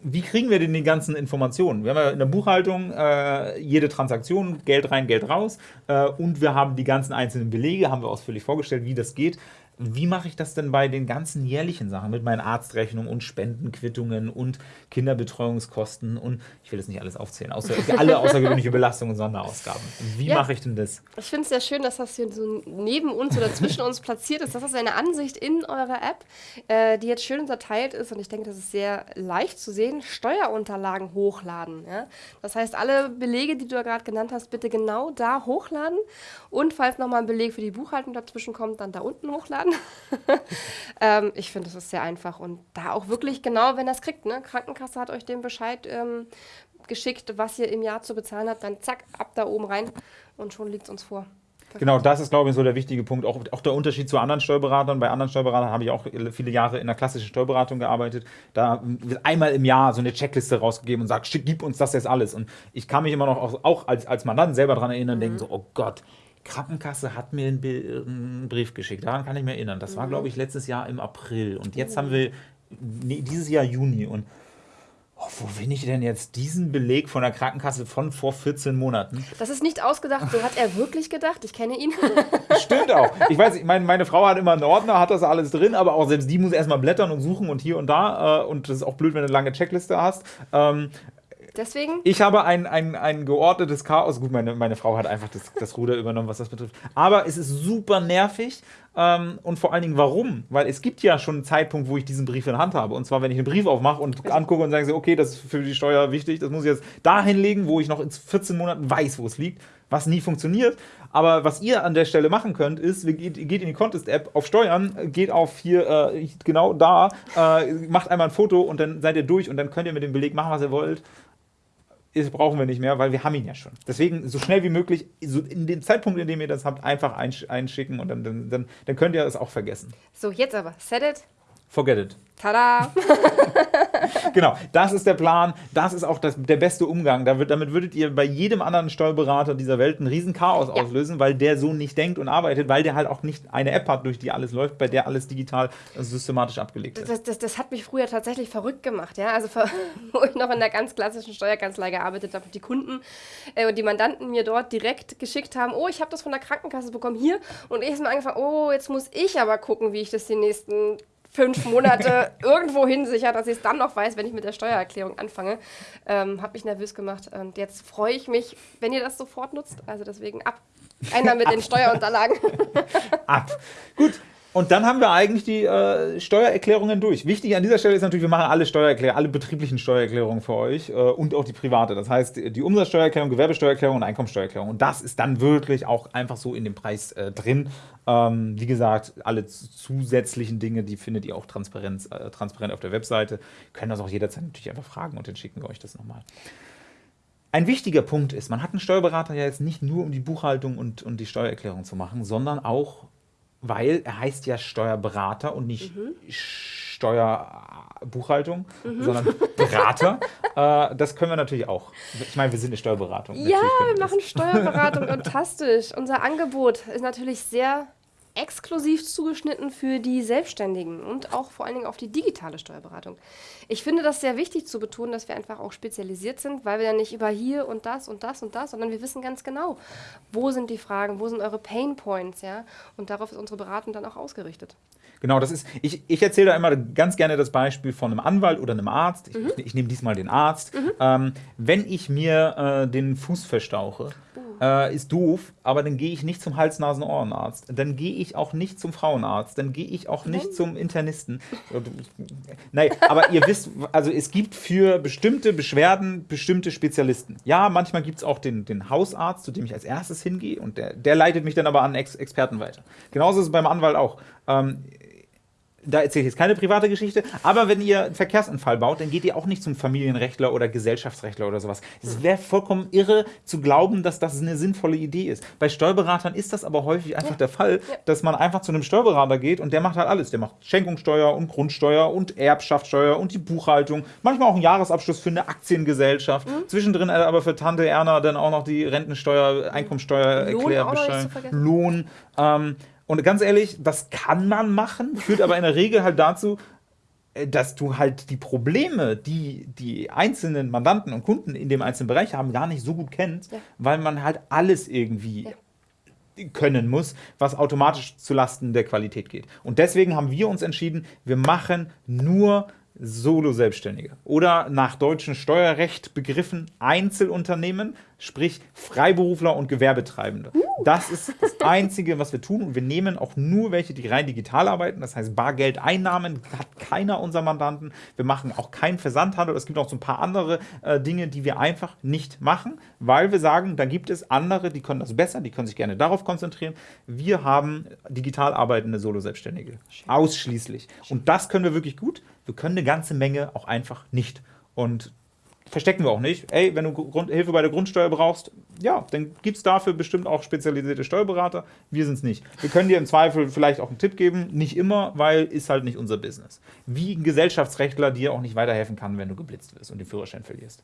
wie kriegen wir denn die ganzen Informationen? Wir haben ja in der Buchhaltung äh, jede Transaktion, Geld rein, Geld raus äh, und wir haben die ganzen einzelnen Belege, haben wir ausführlich vorgestellt, wie das geht. Wie mache ich das denn bei den ganzen jährlichen Sachen mit meinen Arztrechnungen und Spendenquittungen und Kinderbetreuungskosten und ich will das nicht alles aufzählen, außer alle außergewöhnliche Belastungen und Sonderausgaben. Wie ja, mache ich denn das? Ich finde es sehr schön, dass das hier so neben uns oder zwischen uns platziert ist. Das ist eine Ansicht in eurer App, äh, die jetzt schön unterteilt ist und ich denke, das ist sehr leicht zu sehen. Steuerunterlagen hochladen. Ja? Das heißt, alle Belege, die du gerade genannt hast, bitte genau da hochladen und falls nochmal ein Beleg für die Buchhaltung dazwischen kommt, dann da unten hochladen kann. ähm, ich finde, das ist sehr einfach und da auch wirklich genau, wenn das kriegt. Ne? Krankenkasse hat euch den Bescheid ähm, geschickt, was ihr im Jahr zu bezahlen habt, dann zack, ab da oben rein und schon liegt es uns vor. Perfekt. Genau, das ist, glaube ich, so der wichtige Punkt. Auch, auch der Unterschied zu anderen Steuerberatern. Bei anderen Steuerberatern habe ich auch viele Jahre in der klassischen Steuerberatung gearbeitet. Da wird einmal im Jahr so eine Checkliste rausgegeben und sagt, gib uns das jetzt alles. Und ich kann mich immer noch auch, auch als, als Mandant selber daran erinnern und mhm. denken so, oh Gott, Krankenkasse hat mir einen, Brief geschickt. Daran kann ich mich erinnern. Das war, mhm. glaube ich, letztes Jahr im April. Und jetzt haben wir nee, dieses Jahr Juni. Und oh, wo finde ich denn jetzt diesen Beleg von der Krankenkasse von vor 14 Monaten? Das ist nicht ausgedacht. So hat er wirklich gedacht. Ich kenne ihn. Stimmt auch. Ich weiß, ich meine, meine Frau hat immer einen Ordner, hat das alles drin, aber auch selbst die muss erstmal blättern und suchen und hier und da. Äh, und das ist auch blöd, wenn du eine lange Checkliste hast. Deswegen? Ich habe ein, ein, ein geordnetes Chaos. Gut, meine, meine Frau hat einfach das, das Ruder übernommen, was das betrifft. Aber es ist super nervig. Ähm, und vor allen Dingen, warum? Weil es gibt ja schon einen Zeitpunkt, wo ich diesen Brief in der Hand habe. Und zwar, wenn ich einen Brief aufmache und angucke und sage, okay, das ist für die Steuer wichtig, das muss ich jetzt dahin legen, wo ich noch in 14 Monaten weiß, wo es liegt, was nie funktioniert. Aber was ihr an der Stelle machen könnt, ist, geht, geht in die Contest-App auf Steuern, geht auf hier äh, genau da, äh, macht einmal ein Foto und dann seid ihr durch und dann könnt ihr mit dem Beleg machen, was ihr wollt ist, brauchen wir nicht mehr, weil wir haben ihn ja schon. Deswegen so schnell wie möglich, so in dem Zeitpunkt, in dem ihr das habt, einfach einschicken und dann, dann, dann, dann könnt ihr das auch vergessen. So, jetzt aber, set it, Forget it. Tada! genau, das ist der Plan. Das ist auch das, der beste Umgang. Damit, damit würdet ihr bei jedem anderen Steuerberater dieser Welt ein riesen Chaos ja. auslösen, weil der so nicht denkt und arbeitet, weil der halt auch nicht eine App hat, durch die alles läuft, bei der alles digital systematisch abgelegt ist. Das, das, das hat mich früher tatsächlich verrückt gemacht. Ja? Also, wo ich noch in der ganz klassischen Steuerkanzlei gearbeitet habe, die Kunden äh, und die Mandanten mir dort direkt geschickt haben: Oh, ich habe das von der Krankenkasse bekommen hier. Und ich habe mir angefangen: Oh, jetzt muss ich aber gucken, wie ich das die nächsten fünf Monate irgendwo hinsichert, dass ich es dann noch weiß, wenn ich mit der Steuererklärung anfange. Ähm, hat mich nervös gemacht. Und jetzt freue ich mich, wenn ihr das sofort nutzt. Also deswegen ab. Einer mit den Steuerunterlagen. ab. Gut, und dann haben wir eigentlich die äh, Steuererklärungen durch. Wichtig an dieser Stelle ist natürlich, wir machen alle Steuererklärungen, alle betrieblichen Steuererklärungen für euch äh, und auch die private. Das heißt, die Umsatzsteuererklärung, Gewerbesteuererklärung und Einkommensteuererklärung. Und das ist dann wirklich auch einfach so in dem Preis äh, drin. Ähm, wie gesagt, alle zusätzlichen Dinge, die findet ihr auch transparent, äh, transparent auf der Webseite. Können das auch jederzeit natürlich einfach fragen und dann schicken wir euch das nochmal. ein wichtiger Punkt ist, man hat einen Steuerberater ja jetzt nicht nur, um die Buchhaltung und, und die Steuererklärung zu machen, sondern auch, weil er heißt ja Steuerberater und nicht mhm. Steuerbuchhaltung, mhm. sondern Berater. äh, das können wir natürlich auch. Ich meine, wir sind eine Steuerberatung. Ja, wir machen Steuerberatung, fantastisch. Unser Angebot ist natürlich sehr exklusiv zugeschnitten für die Selbstständigen und auch vor allen Dingen auf die digitale Steuerberatung. Ich finde das sehr wichtig zu betonen, dass wir einfach auch spezialisiert sind, weil wir ja nicht über hier und das und das und das, sondern wir wissen ganz genau, wo sind die Fragen, wo sind eure Pain Points, ja, und darauf ist unsere Beratung dann auch ausgerichtet. Genau, das ist, ich, ich erzähle da immer ganz gerne das Beispiel von einem Anwalt oder einem Arzt. Ich, mhm. ich, ich nehme diesmal den Arzt. Mhm. Ähm, wenn ich mir äh, den Fuß verstauche, äh, ist doof, aber dann gehe ich nicht zum Hals-Nasen-Ohrenarzt. Dann gehe ich auch nicht zum Frauenarzt. Dann gehe ich auch nicht zum Internisten. Nein, aber ihr wisst, also es gibt für bestimmte Beschwerden bestimmte Spezialisten. Ja, manchmal gibt es auch den, den Hausarzt, zu dem ich als erstes hingehe und der, der leitet mich dann aber an Ex Experten weiter. Genauso ist es beim Anwalt auch. Ähm, da erzähle ich jetzt keine private Geschichte, aber wenn ihr einen Verkehrsunfall baut, dann geht ihr auch nicht zum Familienrechtler oder Gesellschaftsrechtler oder sowas. Es wäre vollkommen irre zu glauben, dass das eine sinnvolle Idee ist. Bei Steuerberatern ist das aber häufig einfach ja. der Fall, dass man einfach zu einem Steuerberater geht und der macht halt alles. Der macht Schenkungssteuer und Grundsteuer und Erbschaftssteuer und die Buchhaltung, manchmal auch einen Jahresabschluss für eine Aktiengesellschaft, mhm. zwischendrin aber für Tante Erna dann auch noch die Rentensteuer, Einkommensteuer, Lohn, Lohn. Ähm, und ganz ehrlich, das kann man machen, führt aber in der Regel halt dazu, äh, dass du halt die Probleme, die die einzelnen Mandanten und Kunden in dem einzelnen Bereich haben, gar nicht so gut kennst, ja. weil man halt alles irgendwie ja. können muss, was automatisch zulasten der Qualität geht. Und deswegen haben wir uns entschieden, wir machen nur Solo-Selbstständige oder nach deutschem Steuerrecht begriffen Einzelunternehmen, sprich Freiberufler und Gewerbetreibende. Das ist das Einzige, was wir tun und wir nehmen auch nur welche, die rein digital arbeiten, das heißt Bargeldeinnahmen hat keiner unserer Mandanten. Wir machen auch keinen Versandhandel, es gibt auch so ein paar andere äh, Dinge, die wir einfach nicht machen, weil wir sagen, da gibt es andere, die können das besser, die können sich gerne darauf konzentrieren. Wir haben digital arbeitende Solo-Selbstständige, ausschließlich. Und das können wir wirklich gut wir können eine ganze Menge auch einfach nicht. Und verstecken wir auch nicht. Ey, wenn du Grund, Hilfe bei der Grundsteuer brauchst, ja, dann gibt es dafür bestimmt auch spezialisierte Steuerberater. Wir sind es nicht. Wir können dir im Zweifel vielleicht auch einen Tipp geben, nicht immer, weil ist halt nicht unser Business. Wie ein Gesellschaftsrechtler dir auch nicht weiterhelfen kann, wenn du geblitzt wirst und den Führerschein verlierst.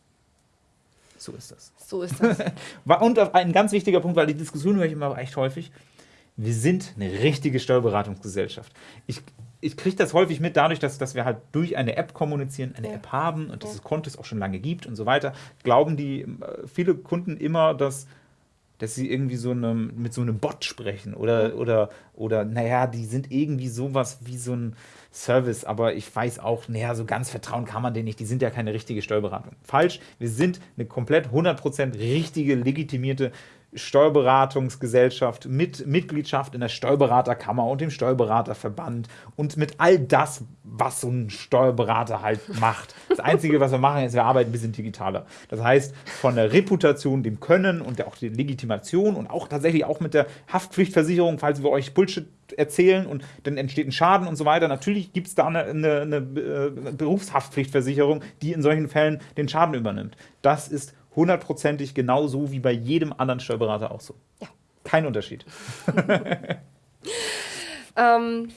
So ist das. So ist das. und ein ganz wichtiger Punkt, weil die Diskussion höre ich immer echt häufig. Wir sind eine richtige Steuerberatungsgesellschaft. Ich, ich kriege das häufig mit, dadurch, dass, dass wir halt durch eine App kommunizieren, eine ja. App haben und dass ja. es Kontos auch schon lange gibt und so weiter, glauben die äh, viele Kunden immer, dass, dass sie irgendwie so eine, mit so einem Bot sprechen oder, ja. oder, oder naja, die sind irgendwie sowas wie so ein Service, aber ich weiß auch, naja, so ganz vertrauen kann man denen nicht, die sind ja keine richtige Steuerberatung. Falsch, wir sind eine komplett 100% richtige, legitimierte Steuerberatungsgesellschaft mit Mitgliedschaft in der Steuerberaterkammer und dem Steuerberaterverband und mit all das, was so ein Steuerberater halt macht. Das Einzige, was wir machen, ist, wir arbeiten ein bisschen digitaler. Das heißt, von der Reputation, dem Können und auch der Legitimation und auch tatsächlich auch mit der Haftpflichtversicherung, falls wir euch Bullshit erzählen und dann entsteht ein Schaden und so weiter. Natürlich gibt es da eine, eine, eine äh, Berufshaftpflichtversicherung, die in solchen Fällen den Schaden übernimmt. Das ist hundertprozentig genauso wie bei jedem anderen Steuerberater auch so. Ja. Kein Unterschied. ähm,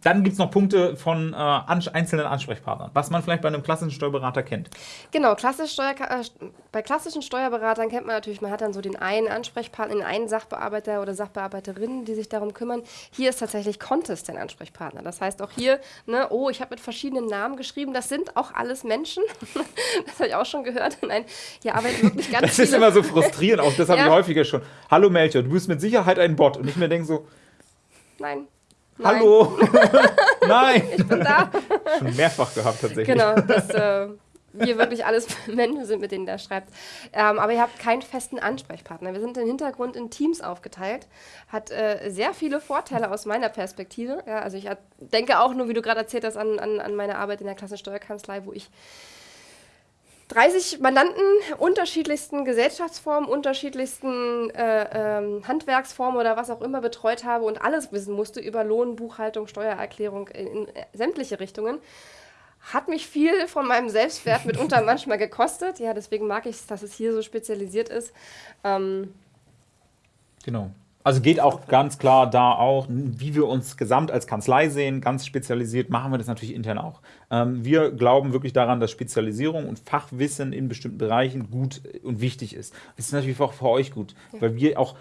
dann gibt es noch Punkte von äh, ans einzelnen Ansprechpartnern, was man vielleicht bei einem klassischen Steuerberater kennt. Genau, klassisch Steuer, äh, bei klassischen Steuerberatern kennt man natürlich, man hat dann so den einen Ansprechpartner, den einen Sachbearbeiter oder Sachbearbeiterin, die sich darum kümmern. Hier ist tatsächlich Contest der Ansprechpartner. Das heißt auch hier, ne, oh, ich habe mit verschiedenen Namen geschrieben, das sind auch alles Menschen. das habe ich auch schon gehört. Nein, hier arbeiten wirklich ganz Das ist immer so frustrierend, auch das habe ja. ich häufiger schon. Hallo Melchior, du bist mit Sicherheit ein Bot. Und ich mir denke so, Nein. Nein. Hallo! Nein! Ich bin da. Schon mehrfach gehabt tatsächlich. Genau, dass äh, wir wirklich alles Menschen sind, mit denen der schreibt. Ähm, aber ihr habt keinen festen Ansprechpartner. Wir sind im Hintergrund in Teams aufgeteilt. Hat äh, sehr viele Vorteile aus meiner Perspektive. Ja, also ich denke auch nur, wie du gerade erzählt hast, an, an, an meine Arbeit in der Klassensteuerkanzlei, wo ich 30 Mandanten unterschiedlichsten Gesellschaftsformen, unterschiedlichsten äh, ähm, Handwerksformen oder was auch immer betreut habe und alles wissen musste über Lohn, Buchhaltung, Steuererklärung in, in sämtliche Richtungen, hat mich viel von meinem Selbstwert mitunter manchmal gekostet. Ja, deswegen mag ich es, dass es hier so spezialisiert ist. Ähm, genau. Also geht auch ganz klar da auch, wie wir uns gesamt als Kanzlei sehen, ganz spezialisiert, machen wir das natürlich intern auch. Ähm, wir glauben wirklich daran, dass Spezialisierung und Fachwissen in bestimmten Bereichen gut und wichtig ist. Das ist natürlich auch für euch gut, ja. weil wir auch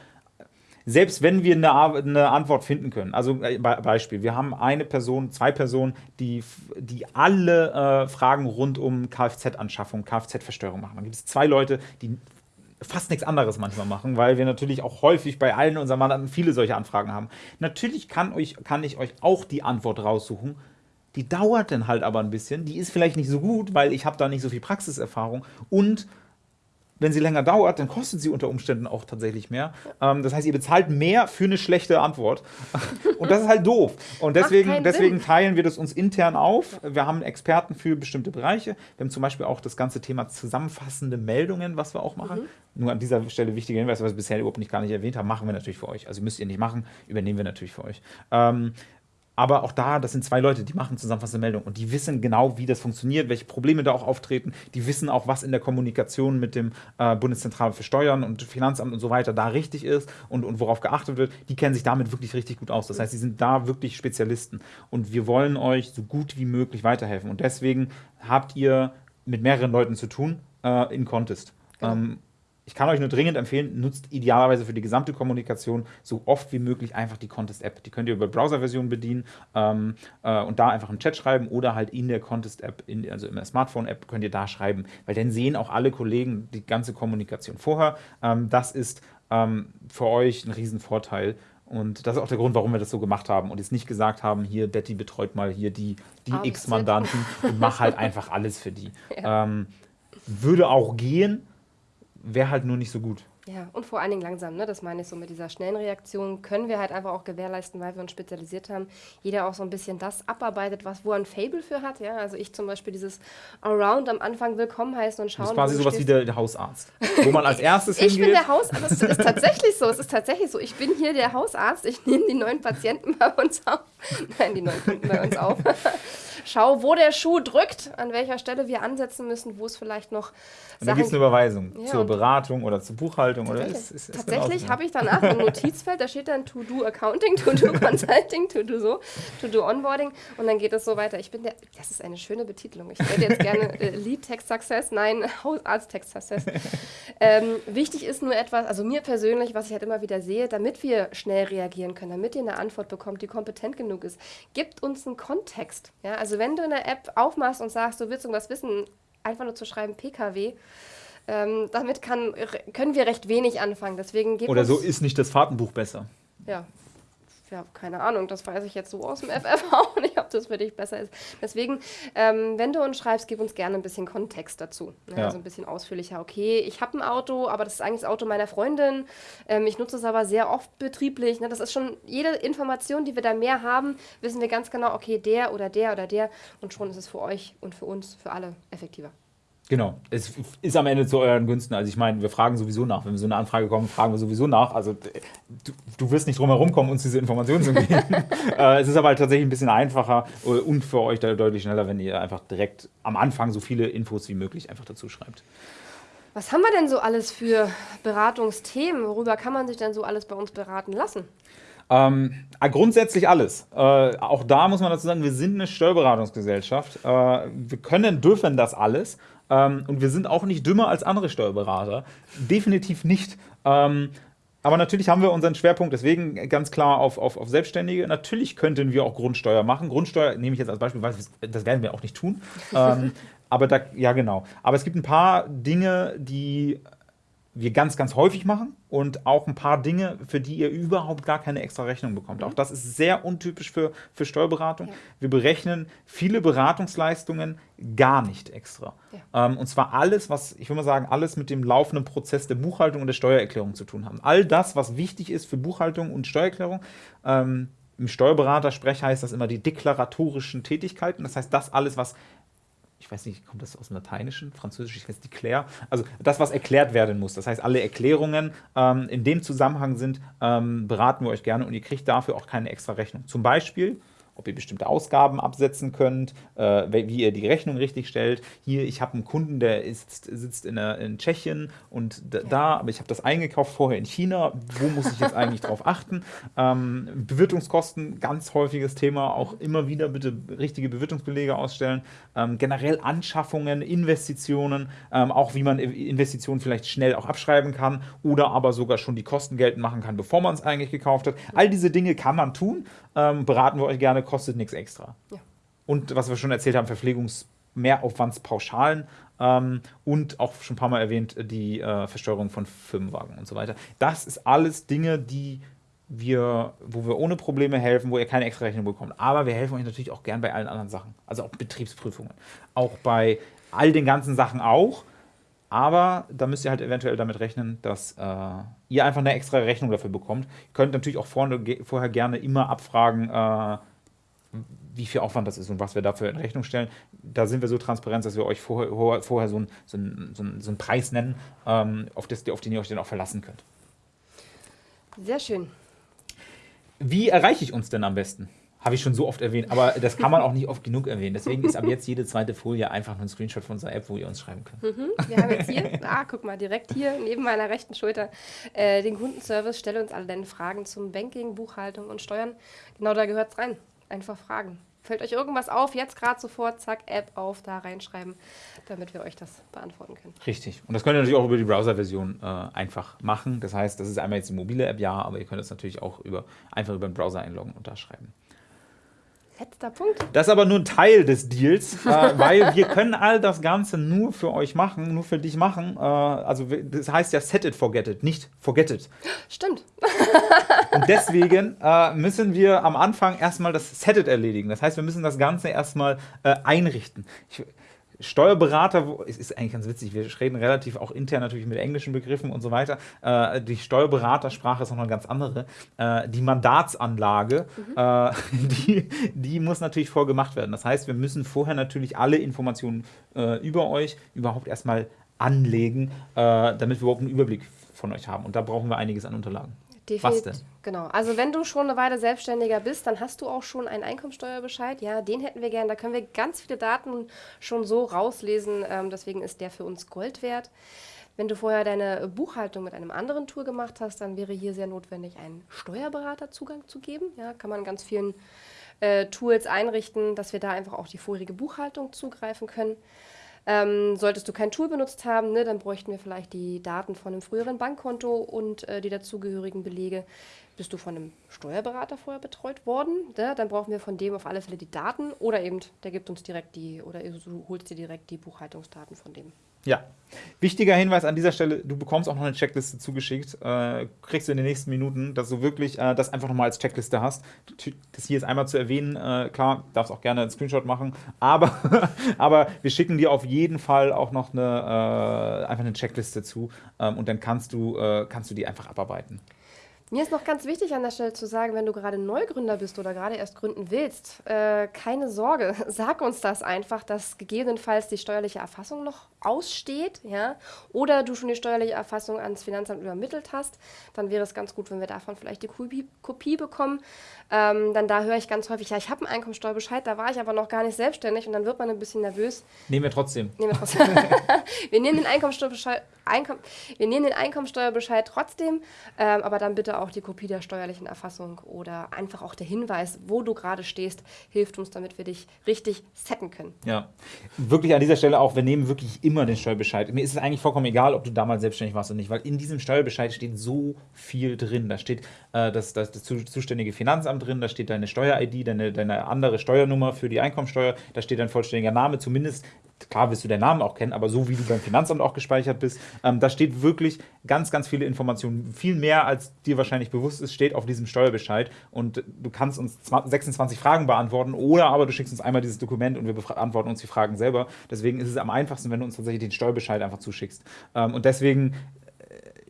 selbst wenn wir eine, eine, Antwort finden können, also äh, Beispiel, wir haben eine Person, zwei Personen, die, die alle äh, Fragen rund um Kfz-Anschaffung, Kfz-Versteuerung machen. Dann gibt es zwei Leute, die fast nichts anderes manchmal machen, weil wir natürlich auch häufig bei allen unseren Mandanten viele solche Anfragen haben. Natürlich kann, euch, kann ich euch auch die Antwort raussuchen. Die dauert dann halt aber ein bisschen. Die ist vielleicht nicht so gut, weil ich habe da nicht so viel Praxiserfahrung. Und wenn sie länger dauert, dann kostet sie unter Umständen auch tatsächlich mehr. Ähm, das heißt, ihr bezahlt mehr für eine schlechte Antwort. Und das ist halt doof. Und deswegen, deswegen teilen wir das uns intern auf. Wir haben Experten für bestimmte Bereiche. Wir haben zum Beispiel auch das ganze Thema zusammenfassende Meldungen, was wir auch machen. Mhm. Nur an dieser Stelle wichtiger Hinweis, was wir bisher überhaupt nicht gar nicht erwähnt haben, machen wir natürlich für euch. Also müsst ihr nicht machen, übernehmen wir natürlich für euch. Ähm, aber auch da, das sind zwei Leute, die machen zusammenfassende Meldungen und die wissen genau, wie das funktioniert, welche Probleme da auch auftreten. Die wissen auch, was in der Kommunikation mit dem äh, Bundeszentrale für Steuern und Finanzamt und so weiter da richtig ist und, und worauf geachtet wird. Die kennen sich damit wirklich richtig gut aus. Das heißt, sie sind da wirklich Spezialisten. Und wir wollen euch so gut wie möglich weiterhelfen. Und deswegen habt ihr mit mehreren Leuten zu tun äh, in Contest. Genau. Ähm, ich kann euch nur dringend empfehlen, nutzt idealerweise für die gesamte Kommunikation so oft wie möglich einfach die Contest-App. Die könnt ihr über Browser-Version bedienen ähm, äh, und da einfach im Chat schreiben oder halt in der Contest-App, also in der Smartphone-App könnt ihr da schreiben, weil dann sehen auch alle Kollegen die ganze Kommunikation vorher. Ähm, das ist ähm, für euch ein Riesenvorteil. Und das ist auch der Grund, warum wir das so gemacht haben und jetzt nicht gesagt haben, hier, Betty betreut mal hier die, die X-Mandanten und mach halt einfach alles für die. Ja. Ähm, würde auch gehen, wäre halt nur nicht so gut. Ja, und vor allen Dingen langsam, ne? das meine ich so mit dieser schnellen Reaktion, können wir halt einfach auch gewährleisten, weil wir uns spezialisiert haben. Jeder auch so ein bisschen das abarbeitet, was, wo er ein Fable für hat. Ja? Also ich zum Beispiel dieses Around am Anfang willkommen heißen und schauen. Das ist quasi sowas wie der, der, Hausarzt, wo man als erstes ich hingeht. Ich bin der Hausarzt, das ist tatsächlich so, es ist tatsächlich so. Ich bin hier der Hausarzt, ich nehme die neuen Patienten bei uns auf. Nein, die neuen Kunden bei uns auf. Schau, wo der Schuh drückt, an welcher Stelle wir ansetzen müssen, wo es vielleicht noch. Und dann gibt es eine Überweisung ja, zur Beratung oder zur Buchhaltung. Oder ist, ist, ist tatsächlich habe ich danach ein Notizfeld, da steht dann To-Do Accounting, To-Do Consulting, To-Do so, To-Do Onboarding und dann geht es so weiter. Ich bin der, das ist eine schöne Betitelung. Ich hätte jetzt gerne äh, Lead Text Success, nein, Hausarzt Text Success. ähm, wichtig ist nur etwas, also mir persönlich, was ich halt immer wieder sehe, damit wir schnell reagieren können, damit ihr eine Antwort bekommt, die kompetent genug ist, gibt uns einen Kontext. Ja, also wenn du eine App aufmachst und sagst, du willst irgendwas wissen, einfach nur zu schreiben PKW, ähm, damit kann, können wir recht wenig anfangen. Deswegen Oder so ist nicht das Fahrtenbuch besser. Ja, ja, keine Ahnung, das weiß ich jetzt so aus dem FF auch nicht, ob das für dich besser ist. Deswegen, ähm, wenn du uns schreibst, gib uns gerne ein bisschen Kontext dazu. Ne? Ja. Also ein bisschen ausführlicher. Okay, ich habe ein Auto, aber das ist eigentlich das Auto meiner Freundin. Ähm, ich nutze es aber sehr oft betrieblich. Ne? Das ist schon jede Information, die wir da mehr haben, wissen wir ganz genau, okay, der oder der oder der. Und schon ist es für euch und für uns, für alle effektiver. Genau, es ist am Ende zu euren Günsten. Also ich meine, wir fragen sowieso nach. Wenn wir so eine Anfrage kommen, fragen wir sowieso nach. Also du, du wirst nicht drum herum kommen, uns diese Informationen zu geben. äh, es ist aber halt tatsächlich ein bisschen einfacher und für euch deutlich schneller, wenn ihr einfach direkt am Anfang so viele Infos wie möglich einfach dazu schreibt. Was haben wir denn so alles für Beratungsthemen? Worüber kann man sich denn so alles bei uns beraten lassen? Ähm, äh, grundsätzlich alles. Äh, auch da muss man dazu sagen, wir sind eine Steuerberatungsgesellschaft. Äh, wir können, dürfen das alles. Ähm, und wir sind auch nicht dümmer als andere Steuerberater. Definitiv nicht. Ähm, aber natürlich haben wir unseren Schwerpunkt deswegen ganz klar auf, auf, auf Selbstständige. Natürlich könnten wir auch Grundsteuer machen. Grundsteuer nehme ich jetzt als Beispiel, weil das werden wir auch nicht tun. ähm, aber da, ja genau. Aber es gibt ein paar Dinge, die wir ganz, ganz häufig machen und auch ein paar Dinge, für die ihr überhaupt gar keine extra Rechnung bekommt. Mhm. Auch das ist sehr untypisch für, für Steuerberatung. Ja. Wir berechnen viele Beratungsleistungen gar nicht extra. Ja. Ähm, und zwar alles, was, ich würde mal sagen, alles mit dem laufenden Prozess der Buchhaltung und der Steuererklärung zu tun haben. All das, was wichtig ist für Buchhaltung und Steuererklärung, ähm, im Steuerberatersprech heißt das immer die deklaratorischen Tätigkeiten. Das heißt, das alles, was ich weiß nicht, kommt das aus dem Lateinischen, Französisch, ich weiß declare, also das, was erklärt werden muss. Das heißt, alle Erklärungen ähm, in dem Zusammenhang sind, ähm, beraten wir euch gerne und ihr kriegt dafür auch keine extra Rechnung. Zum Beispiel, ob ihr bestimmte Ausgaben absetzen könnt, äh, wie ihr die Rechnung richtig stellt. Hier, ich habe einen Kunden, der ist, sitzt in, der, in Tschechien und da, da aber ich habe das eingekauft vorher in China. Wo muss ich jetzt eigentlich drauf achten? Ähm, Bewirtungskosten, ganz häufiges Thema. Auch immer wieder bitte richtige Bewirtungsbelege ausstellen. Ähm, generell Anschaffungen, Investitionen, ähm, auch wie man Investitionen vielleicht schnell auch abschreiben kann oder aber sogar schon die Kosten geltend machen kann, bevor man es eigentlich gekauft hat. All diese Dinge kann man tun. Ähm, beraten wir euch gerne, kostet nichts extra. Ja. Und was wir schon erzählt haben, Verpflegungsmehraufwandspauschalen ähm, und auch schon ein paar Mal erwähnt, die äh, Versteuerung von Firmenwagen und so weiter. Das ist alles Dinge, die wir, wo wir ohne Probleme helfen, wo ihr keine extra Rechnung bekommt. Aber wir helfen euch natürlich auch gern bei allen anderen Sachen. Also auch Betriebsprüfungen. Auch bei all den ganzen Sachen auch. Aber da müsst ihr halt eventuell damit rechnen, dass äh, ihr einfach eine extra Rechnung dafür bekommt. Ihr könnt natürlich auch vorne, vorher gerne immer abfragen, äh, wie viel Aufwand das ist und was wir dafür in Rechnung stellen. Da sind wir so transparent, dass wir euch vorher, vorher so, einen so so ein, so ein Preis nennen, ähm, auf, das, auf den ihr euch dann auch verlassen könnt. Sehr schön. Wie erreiche ich uns denn am besten? Habe ich schon so oft erwähnt, aber das kann man auch nicht oft genug erwähnen. Deswegen ist ab jetzt jede zweite Folie einfach nur ein Screenshot von unserer App, wo ihr uns schreiben könnt. Mhm. Wir haben jetzt hier, ah, guck mal, direkt hier neben meiner rechten Schulter äh, den Kundenservice. Stelle uns alle deine Fragen zum Banking, Buchhaltung und Steuern. Genau da gehört es rein. Einfach Fragen. Fällt euch irgendwas auf, jetzt gerade sofort, zack, App auf, da reinschreiben, damit wir euch das beantworten können. Richtig. Und das könnt ihr natürlich auch über die Browser-Version äh, einfach machen. Das heißt, das ist einmal jetzt die mobile App, ja, aber ihr könnt es natürlich auch über, einfach über den Browser einloggen und da schreiben. Letzter Punkt. Das ist aber nur ein Teil des Deals, äh, weil wir können all das Ganze nur für euch machen, nur für dich machen. Äh, also das heißt ja set it, forget it, nicht forget it. Stimmt. Und deswegen äh, müssen wir am Anfang erstmal das set it erledigen. Das heißt, wir müssen das Ganze erstmal äh, einrichten. Ich, Steuerberater, es ist eigentlich ganz witzig, wir reden relativ auch intern natürlich mit englischen Begriffen und so weiter. Äh, die Steuerberatersprache ist noch eine ganz andere. Äh, die Mandatsanlage, mhm. äh, die, die muss natürlich vorgemacht werden. Das heißt, wir müssen vorher natürlich alle Informationen äh, über euch überhaupt erstmal anlegen, äh, damit wir überhaupt einen Überblick von euch haben. Und da brauchen wir einiges an Unterlagen. Definitiv. Was denn? Genau. Also wenn du schon eine Weile selbstständiger bist, dann hast du auch schon einen Einkommensteuerbescheid. Ja, den hätten wir gerne. Da können wir ganz viele Daten schon so rauslesen. Ähm, deswegen ist der für uns Gold wert. Wenn du vorher deine Buchhaltung mit einem anderen Tool gemacht hast, dann wäre hier sehr notwendig, einen Steuerberaterzugang zu geben. Ja, kann man ganz vielen äh, Tools einrichten, dass wir da einfach auch die vorige Buchhaltung zugreifen können. Ähm, solltest du kein Tool benutzt haben, ne, dann bräuchten wir vielleicht die Daten von einem früheren Bankkonto und äh, die dazugehörigen Belege. Bist du von einem Steuerberater vorher betreut worden? Ne? Dann brauchen wir von dem auf alle Fälle die Daten oder eben der gibt uns direkt die oder du holst dir direkt die Buchhaltungsdaten von dem. Ja. Wichtiger Hinweis an dieser Stelle, du bekommst auch noch eine Checkliste zugeschickt, äh, kriegst du in den nächsten Minuten, dass du wirklich äh, das einfach nochmal als Checkliste hast. Das hier ist einmal zu erwähnen, äh, klar, darfst auch gerne einen Screenshot machen, aber, aber wir schicken dir auf jeden Fall auch noch eine, äh, einfach eine Checkliste zu ähm, und dann kannst du, äh, kannst du die einfach abarbeiten. Mir ist noch ganz wichtig an der Stelle zu sagen, wenn du gerade Neugründer bist oder gerade erst gründen willst, äh, keine Sorge, sag uns das einfach, dass gegebenenfalls die steuerliche Erfassung noch aussteht, ja, oder du schon die steuerliche Erfassung ans Finanzamt übermittelt hast, dann wäre es ganz gut, wenn wir davon vielleicht die Kopie, Kopie bekommen. Ähm, dann da höre ich ganz häufig, ja, ich habe einen Einkommensteuerbescheid, da war ich aber noch gar nicht selbstständig und dann wird man ein bisschen nervös. Nehmen wir trotzdem. Nehmen wir trotzdem. wir nehmen den Einkommensteuerbescheid, Einkom wir nehmen den Einkommensteuerbescheid trotzdem, ähm, aber dann bitte auch die Kopie der steuerlichen Erfassung oder einfach auch der Hinweis, wo du gerade stehst, hilft uns, damit wir dich richtig setten können. Ja, wirklich an dieser Stelle auch, wir nehmen wirklich immer den Steuerbescheid. Mir ist es eigentlich vollkommen egal, ob du damals selbstständig warst oder nicht, weil in diesem Steuerbescheid steht so viel drin. Da steht äh, das, das, das zuständige Finanzamt drin, da steht deine Steuer-ID, deine, deine andere Steuernummer für die Einkommensteuer, da steht dein vollständiger Name, zumindest klar wirst du deinen Namen auch kennen, aber so wie du beim Finanzamt auch gespeichert bist, ähm, da steht wirklich ganz, ganz viele Informationen. Viel mehr, als dir wahrscheinlich bewusst ist, steht auf diesem Steuerbescheid. Und du kannst uns 26 Fragen beantworten oder aber du schickst uns einmal dieses Dokument und wir beantworten uns die Fragen selber. Deswegen ist es am einfachsten, wenn du uns tatsächlich den Steuerbescheid einfach zuschickst. Ähm, und deswegen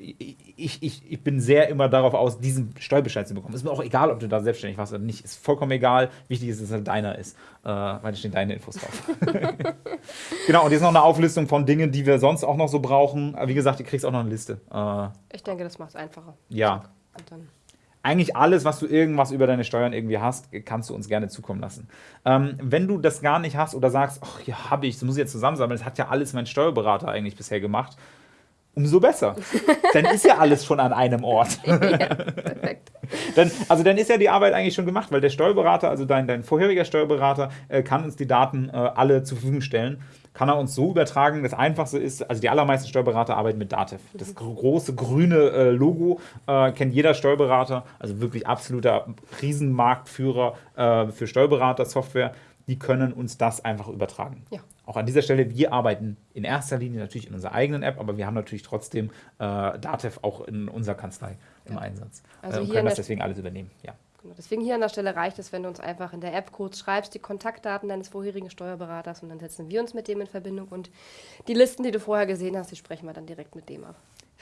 ich, ich, ich bin sehr immer darauf aus, diesen Steuerbescheid zu bekommen. Ist mir auch egal, ob du da selbstständig warst oder nicht. Ist vollkommen egal. Wichtig ist, dass es deiner ist, äh, weil da stehen deine Infos drauf. genau, und jetzt noch eine Auflistung von Dingen, die wir sonst auch noch so brauchen. Wie gesagt, ihr kriegst auch noch eine Liste. Äh, ich denke, das macht es einfacher. Ja. eigentlich alles, was du irgendwas über deine Steuern irgendwie hast, kannst du uns gerne zukommen lassen. Ähm, wenn du das gar nicht hast oder sagst, ach ja, habe ich, das muss ich jetzt zusammensammeln, das hat ja alles mein Steuerberater eigentlich bisher gemacht, umso besser. dann ist ja alles schon an einem Ort. ja, perfekt. dann, also dann ist ja die Arbeit eigentlich schon gemacht, weil der Steuerberater, also dein, dein vorheriger Steuerberater, äh, kann uns die Daten äh, alle zur Verfügung stellen kann er uns so übertragen. Das Einfachste ist, also die allermeisten Steuerberater arbeiten mit Dativ. Das große grüne äh, Logo äh, kennt jeder Steuerberater, also wirklich absoluter Riesenmarktführer äh, für Steuerberater-Software. Die können uns das einfach übertragen. Ja. Auch an dieser Stelle, wir arbeiten in erster Linie natürlich in unserer eigenen App, aber wir haben natürlich trotzdem äh, Dativ auch in unserer Kanzlei im ja. Einsatz also äh, und können das deswegen alles übernehmen. Ja. Genau. Deswegen hier an der Stelle reicht es, wenn du uns einfach in der App kurz schreibst, die Kontaktdaten deines vorherigen Steuerberaters und dann setzen wir uns mit dem in Verbindung und die Listen, die du vorher gesehen hast, die sprechen wir dann direkt mit dem ab.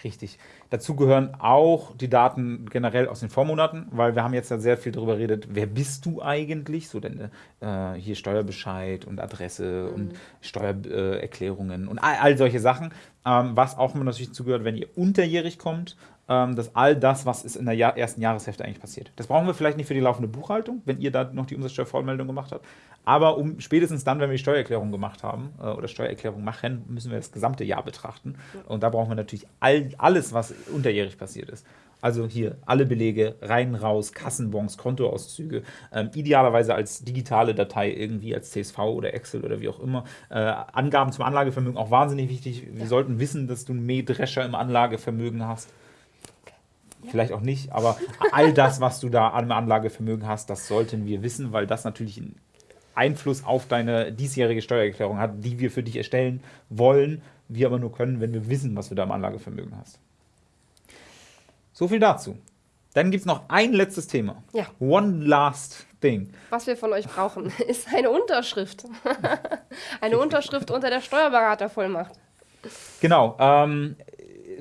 Richtig. Dazu gehören auch die Daten generell aus den Vormonaten, weil wir haben jetzt ja sehr viel darüber geredet, wer bist du eigentlich? So denn äh, hier Steuerbescheid und Adresse mhm. und Steuererklärungen äh, und all, all, solche Sachen. Ähm, was auch immer natürlich zugehört, wenn ihr unterjährig kommt dass all das, was ist in der Jahr ersten Jahreshälfte eigentlich passiert. Das brauchen wir vielleicht nicht für die laufende Buchhaltung, wenn ihr da noch die Umsatzsteuervollmeldung gemacht habt. Aber um, spätestens dann, wenn wir die Steuererklärung gemacht haben äh, oder Steuererklärung machen, müssen wir das gesamte Jahr betrachten. Und da brauchen wir natürlich all, alles, was unterjährig passiert ist. Also hier alle Belege rein, raus, Kassenbons, Kontoauszüge, ähm, idealerweise als digitale Datei irgendwie, als CSV oder Excel oder wie auch immer. Äh, Angaben zum Anlagevermögen auch wahnsinnig wichtig. Wir ja. sollten wissen, dass du einen Mähdrescher im Anlagevermögen hast. Vielleicht auch nicht, aber all das, was du da an Anlagevermögen hast, das sollten wir wissen, weil das natürlich einen Einfluss auf deine diesjährige Steuererklärung hat, die wir für dich erstellen wollen, wir aber nur können, wenn wir wissen, was du da am Anlagevermögen hast. So viel dazu. Dann gibt es noch ein letztes Thema. Ja. One last thing. Was wir von euch brauchen, ist eine Unterschrift. eine Unterschrift unter der Steuerberatervollmacht. Genau. Ähm,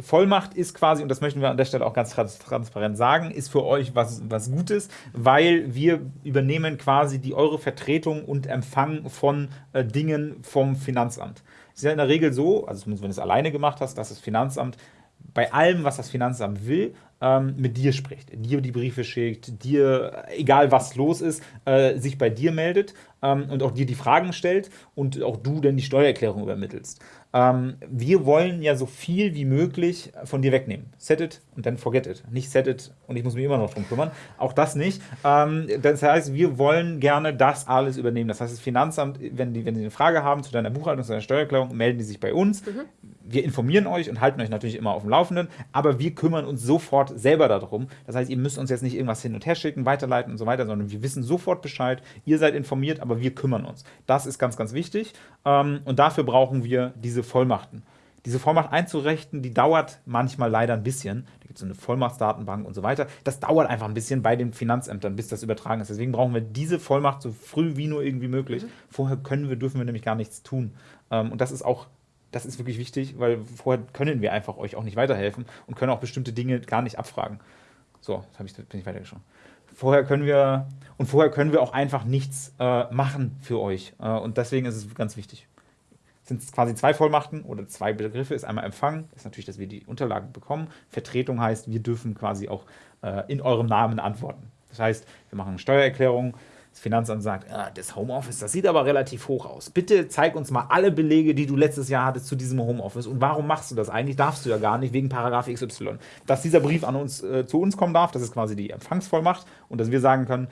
Vollmacht ist quasi, und das möchten wir an der Stelle auch ganz transparent sagen, ist für euch was, was Gutes, weil wir übernehmen quasi die eure Vertretung und Empfang von äh, Dingen vom Finanzamt. Es ist ja in der Regel so, also zumindest wenn du es alleine gemacht hast, dass das Finanzamt bei allem, was das Finanzamt will, ähm, mit dir spricht, dir die Briefe schickt, dir, egal was los ist, äh, sich bei dir meldet ähm, und auch dir die Fragen stellt und auch du dann die Steuererklärung übermittelst. Ähm, wir wollen ja so viel wie möglich von dir wegnehmen. Set it und dann forget it. Nicht set it und ich muss mich immer noch drum kümmern. Auch das nicht. Ähm, das heißt, wir wollen gerne das alles übernehmen. Das heißt, das Finanzamt, wenn die, wenn die eine Frage haben zu deiner Buchhaltung, zu deiner Steuererklärung, melden die sich bei uns. Mhm. Wir informieren euch und halten euch natürlich immer auf dem Laufenden, aber wir kümmern uns sofort selber darum. Das heißt, ihr müsst uns jetzt nicht irgendwas hin und her schicken, weiterleiten und so weiter, sondern wir wissen sofort Bescheid. Ihr seid informiert, aber wir kümmern uns. Das ist ganz, ganz wichtig. Ähm, und dafür brauchen wir diese diese Vollmachten. Diese Vollmacht einzurichten, die dauert manchmal leider ein bisschen. Da gibt es so eine Vollmachtsdatenbank und so weiter. Das dauert einfach ein bisschen bei den Finanzämtern, bis das übertragen ist. Deswegen brauchen wir diese Vollmacht so früh wie nur irgendwie möglich. Mhm. Vorher können wir, dürfen wir nämlich gar nichts tun. Ähm, und das ist auch das ist wirklich wichtig, weil vorher können wir einfach euch auch nicht weiterhelfen und können auch bestimmte Dinge gar nicht abfragen. So, jetzt ich, bin ich weitergeschaut. Vorher können wir und vorher können wir auch einfach nichts äh, machen für euch. Äh, und deswegen ist es ganz wichtig sind es quasi zwei Vollmachten oder zwei Begriffe. Ist einmal Empfang, ist natürlich, dass wir die Unterlagen bekommen. Vertretung heißt, wir dürfen quasi auch äh, in eurem Namen antworten. Das heißt, wir machen eine Steuererklärung. Das Finanzamt sagt, ah, das Homeoffice, das sieht aber relativ hoch aus. Bitte zeig uns mal alle Belege, die du letztes Jahr hattest zu diesem Homeoffice. Und warum machst du das eigentlich? Darfst du ja gar nicht, wegen Paragraph XY. Dass dieser Brief an uns, äh, zu uns kommen darf, das ist quasi die Empfangsvollmacht. Und dass wir sagen können,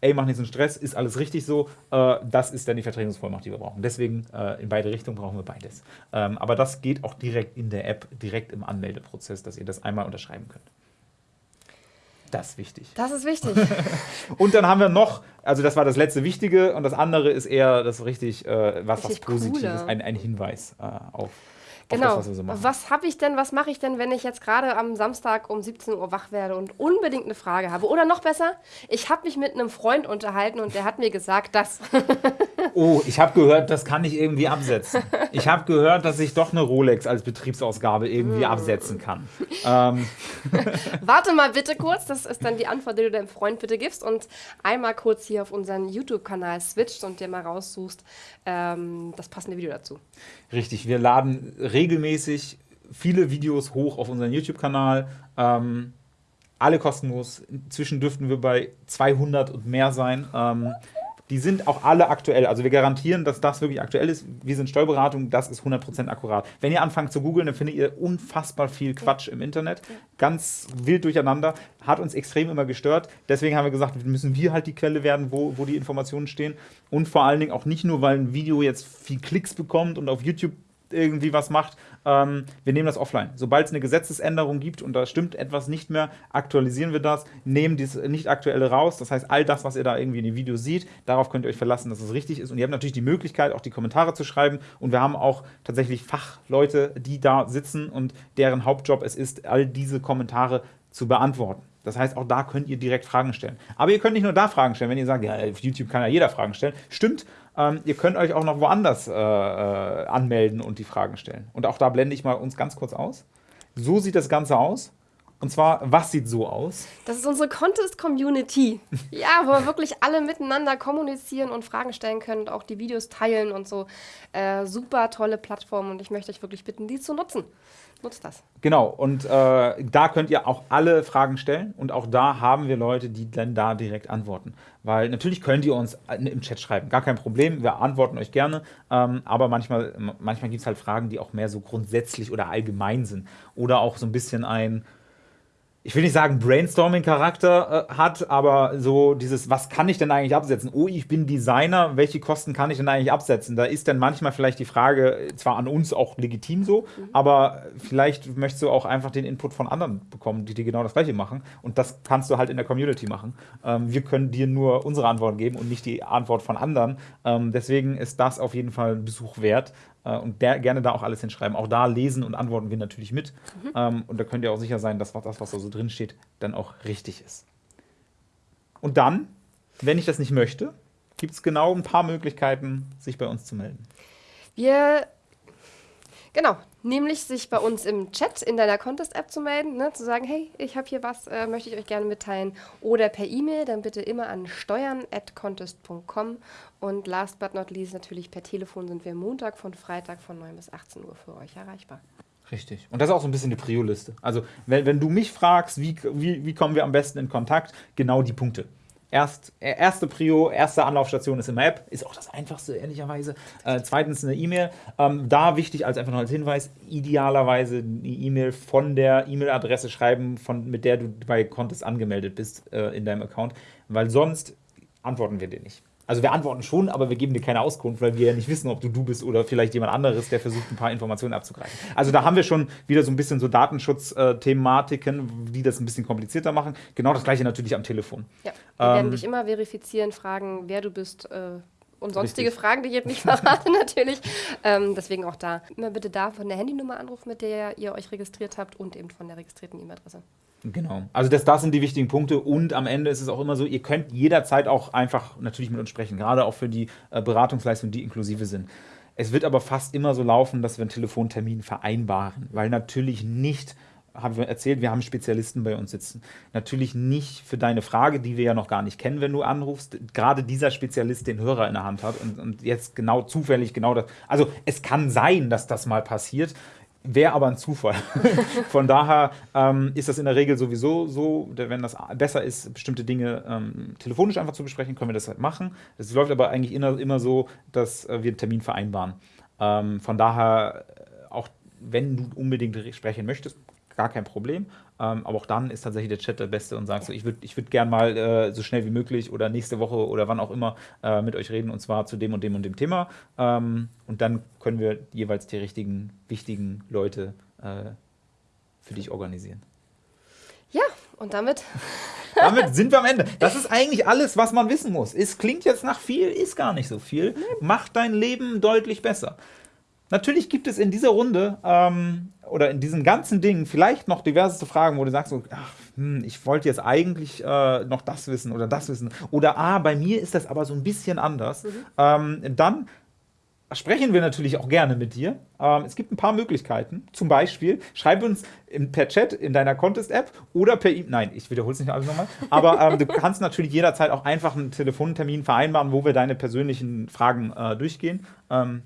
ey, mach nicht so einen Stress, ist alles richtig so. Äh, das ist dann die Vertretungsvollmacht, die wir brauchen. Deswegen äh, in beide Richtungen brauchen wir beides. Ähm, aber das geht auch direkt in der App, direkt im Anmeldeprozess, dass ihr das einmal unterschreiben könnt. Das ist wichtig. Das ist wichtig. und dann haben wir noch, also das war das letzte Wichtige und das andere ist eher das richtig, äh, was, richtig was Positives, ein, ein Hinweis äh, auf Genau. Das, was, so was habe ich denn, was mache ich denn, wenn ich jetzt gerade am Samstag um 17 Uhr wach werde und unbedingt eine Frage habe? Oder noch besser, ich habe mich mit einem Freund unterhalten und der hat mir gesagt, dass. Oh, ich habe gehört, das kann ich irgendwie absetzen. Ich habe gehört, dass ich doch eine Rolex als Betriebsausgabe irgendwie hm. absetzen kann. Ähm. Warte mal bitte kurz, das ist dann die Antwort, die du deinem Freund bitte gibst und einmal kurz hier auf unseren YouTube-Kanal switcht und dir mal raussuchst ähm, das passende Video dazu. Richtig, wir laden regelmäßig viele Videos hoch auf unseren YouTube-Kanal. Ähm, alle kostenlos. Inzwischen dürften wir bei 200 und mehr sein. Ähm, die sind auch alle aktuell. Also wir garantieren, dass das wirklich aktuell ist. Wir sind Steuerberatung, das ist 100% akkurat. Wenn ihr anfangt zu googeln, dann findet ihr unfassbar viel Quatsch im Internet. Ganz wild durcheinander. Hat uns extrem immer gestört. Deswegen haben wir gesagt, müssen wir halt die Quelle werden, wo, wo die Informationen stehen. Und vor allen Dingen auch nicht nur, weil ein Video jetzt viel Klicks bekommt und auf YouTube irgendwie was macht, ähm, wir nehmen das offline. Sobald es eine Gesetzesänderung gibt und da stimmt etwas nicht mehr, aktualisieren wir das, nehmen das nicht aktuelle raus. Das heißt, all das, was ihr da irgendwie in den Videos seht, darauf könnt ihr euch verlassen, dass es richtig ist. Und ihr habt natürlich die Möglichkeit, auch die Kommentare zu schreiben. Und wir haben auch tatsächlich Fachleute, die da sitzen und deren Hauptjob es ist, all diese Kommentare zu beantworten. Das heißt, auch da könnt ihr direkt Fragen stellen. Aber ihr könnt nicht nur da Fragen stellen, wenn ihr sagt, ja, auf YouTube kann ja jeder Fragen stellen. Stimmt, ähm, ihr könnt euch auch noch woanders äh, äh, anmelden und die Fragen stellen. Und auch da blende ich mal uns ganz kurz aus. So sieht das Ganze aus. Und zwar, was sieht so aus? Das ist unsere Contest-Community. ja, wo wir wirklich alle miteinander kommunizieren und Fragen stellen können und auch die Videos teilen und so. Äh, super tolle Plattform und ich möchte euch wirklich bitten, die zu nutzen. Nutzt das. Genau, und äh, da könnt ihr auch alle Fragen stellen und auch da haben wir Leute, die dann da direkt antworten. Weil natürlich könnt ihr uns im Chat schreiben, gar kein Problem, wir antworten euch gerne, ähm, aber manchmal, manchmal gibt es halt Fragen, die auch mehr so grundsätzlich oder allgemein sind oder auch so ein bisschen ein ich will nicht sagen Brainstorming-Charakter äh, hat, aber so dieses, was kann ich denn eigentlich absetzen? Oh, ich bin Designer, welche Kosten kann ich denn eigentlich absetzen? Da ist dann manchmal vielleicht die Frage, zwar an uns auch legitim so, mhm. aber vielleicht möchtest du auch einfach den Input von anderen bekommen, die dir genau das gleiche machen. Und das kannst du halt in der Community machen. Ähm, wir können dir nur unsere Antwort geben und nicht die Antwort von anderen. Ähm, deswegen ist das auf jeden Fall ein Besuch wert. Äh, und der, gerne da auch alles hinschreiben. Auch da lesen und antworten wir natürlich mit. Mhm. Ähm, und da könnt ihr auch sicher sein, dass das, was da so drin steht, dann auch richtig ist. Und dann, wenn ich das nicht möchte, gibt es genau ein paar Möglichkeiten, sich bei uns zu melden. Wir Genau, nämlich sich bei uns im Chat in deiner Contest-App zu melden, ne, zu sagen, hey, ich habe hier was, äh, möchte ich euch gerne mitteilen. Oder per E-Mail, dann bitte immer an steuern.contest.com. Und last but not least natürlich per Telefon sind wir Montag von Freitag von 9 bis 18 Uhr für euch erreichbar. Richtig. Und das ist auch so ein bisschen die Prio-Liste. Also, wenn, wenn du mich fragst, wie, wie, wie kommen wir am besten in Kontakt, genau die Punkte. Erst, äh, erste Prio, erste Anlaufstation ist immer App, ist auch das einfachste, ehrlicherweise. Äh, zweitens eine E-Mail. Ähm, da wichtig als einfach noch als Hinweis, idealerweise eine E-Mail von der E-Mail-Adresse schreiben, von, mit der du bei Contest angemeldet bist äh, in deinem Account, weil sonst antworten wir dir nicht. Also wir antworten schon, aber wir geben dir keine Auskunft, weil wir ja nicht wissen, ob du du bist oder vielleicht jemand anderes, der versucht, ein paar Informationen abzugreifen. Also da haben wir schon wieder so ein bisschen so Datenschutzthematiken, die das ein bisschen komplizierter machen. Genau das gleiche natürlich am Telefon. Ja, wir ähm, werden dich immer verifizieren, fragen, wer du bist. Äh und sonstige Richtig. Fragen, die ich jetzt nicht verrate, natürlich. Ähm, deswegen auch da. Immer bitte da von der Handynummer anrufen, mit der ihr euch registriert habt und eben von der registrierten E-Mail-Adresse. Genau. Also das, das sind die wichtigen Punkte und am Ende ist es auch immer so, ihr könnt jederzeit auch einfach natürlich mit uns sprechen, gerade auch für die äh, Beratungsleistungen, die inklusive sind. Es wird aber fast immer so laufen, dass wir einen Telefontermin vereinbaren, weil natürlich nicht, haben wir erzählt, wir haben Spezialisten bei uns sitzen. Natürlich nicht für deine Frage, die wir ja noch gar nicht kennen, wenn du anrufst, gerade dieser Spezialist den Hörer in der Hand hat und, und jetzt genau zufällig genau das. Also es kann sein, dass das mal passiert, Wäre aber ein Zufall. Von daher ähm, ist das in der Regel sowieso so, wenn das besser ist, bestimmte Dinge ähm, telefonisch einfach zu besprechen, können wir das halt machen. Es läuft aber eigentlich immer, so, dass äh, wir einen Termin vereinbaren. Ähm, von daher, äh, auch wenn du unbedingt sprechen möchtest, gar kein Problem. Ähm, aber auch dann ist tatsächlich der Chat der Beste und sagt so, ich würde ich würd gern mal äh, so schnell wie möglich oder nächste Woche oder wann auch immer äh, mit euch reden und zwar zu dem und dem und dem Thema. Ähm, und dann können wir jeweils die richtigen, wichtigen Leute äh, für dich organisieren. Ja, und damit. damit sind wir am Ende. Das ist eigentlich alles, was man wissen muss. Es klingt jetzt nach viel, ist gar nicht so viel. Macht dein Leben deutlich besser. Natürlich gibt es in dieser Runde ähm, oder in diesem ganzen Ding vielleicht noch diverseste Fragen, wo du sagst, so, ach, hm, ich wollte jetzt eigentlich äh, noch das wissen oder das wissen. Oder, ah, bei mir ist das aber so ein bisschen anders. Mhm. Ähm, dann sprechen wir natürlich auch gerne mit dir. Ähm, es gibt ein paar Möglichkeiten. Zum Beispiel, schreib uns im, per Chat in deiner Contest-App oder per E-Mail. Nein, ich wiederhole es nicht alles nochmal. Aber ähm, du kannst natürlich jederzeit auch einfach einen Telefontermin vereinbaren, wo wir deine persönlichen Fragen äh, durchgehen. Ähm,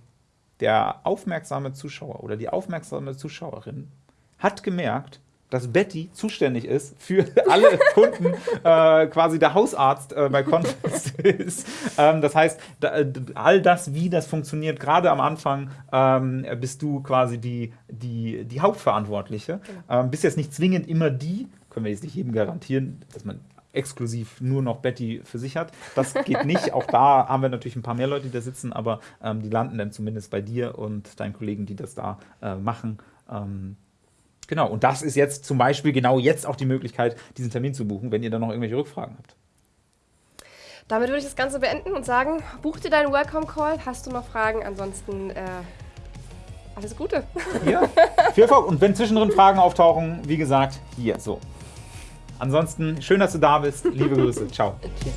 der aufmerksame Zuschauer oder die aufmerksame Zuschauerin hat gemerkt, dass Betty zuständig ist für alle Kunden, äh, quasi der Hausarzt äh, bei Contest ist. Ähm, das heißt, da, äh, all das, wie das funktioniert, gerade am Anfang ähm, bist du quasi die, die, die Hauptverantwortliche. Genau. Ähm, bist jetzt nicht zwingend immer die, können wir jetzt nicht jedem garantieren, dass man exklusiv nur noch Betty für sich hat. Das geht nicht. Auch da haben wir natürlich ein paar mehr Leute, die da sitzen, aber ähm, die landen dann zumindest bei dir und deinen Kollegen, die das da äh, machen. Ähm, genau, und das ist jetzt zum Beispiel genau jetzt auch die Möglichkeit, diesen Termin zu buchen, wenn ihr da noch irgendwelche Rückfragen habt. Damit würde ich das Ganze beenden und sagen, buch dir deinen Welcome Call. Hast du noch Fragen? Ansonsten äh, alles Gute. Ja, viel Erfolg. Und wenn zwischendrin Fragen auftauchen, wie gesagt, hier so. Ansonsten schön, dass du da bist. Liebe Grüße. Ciao. Tschüss.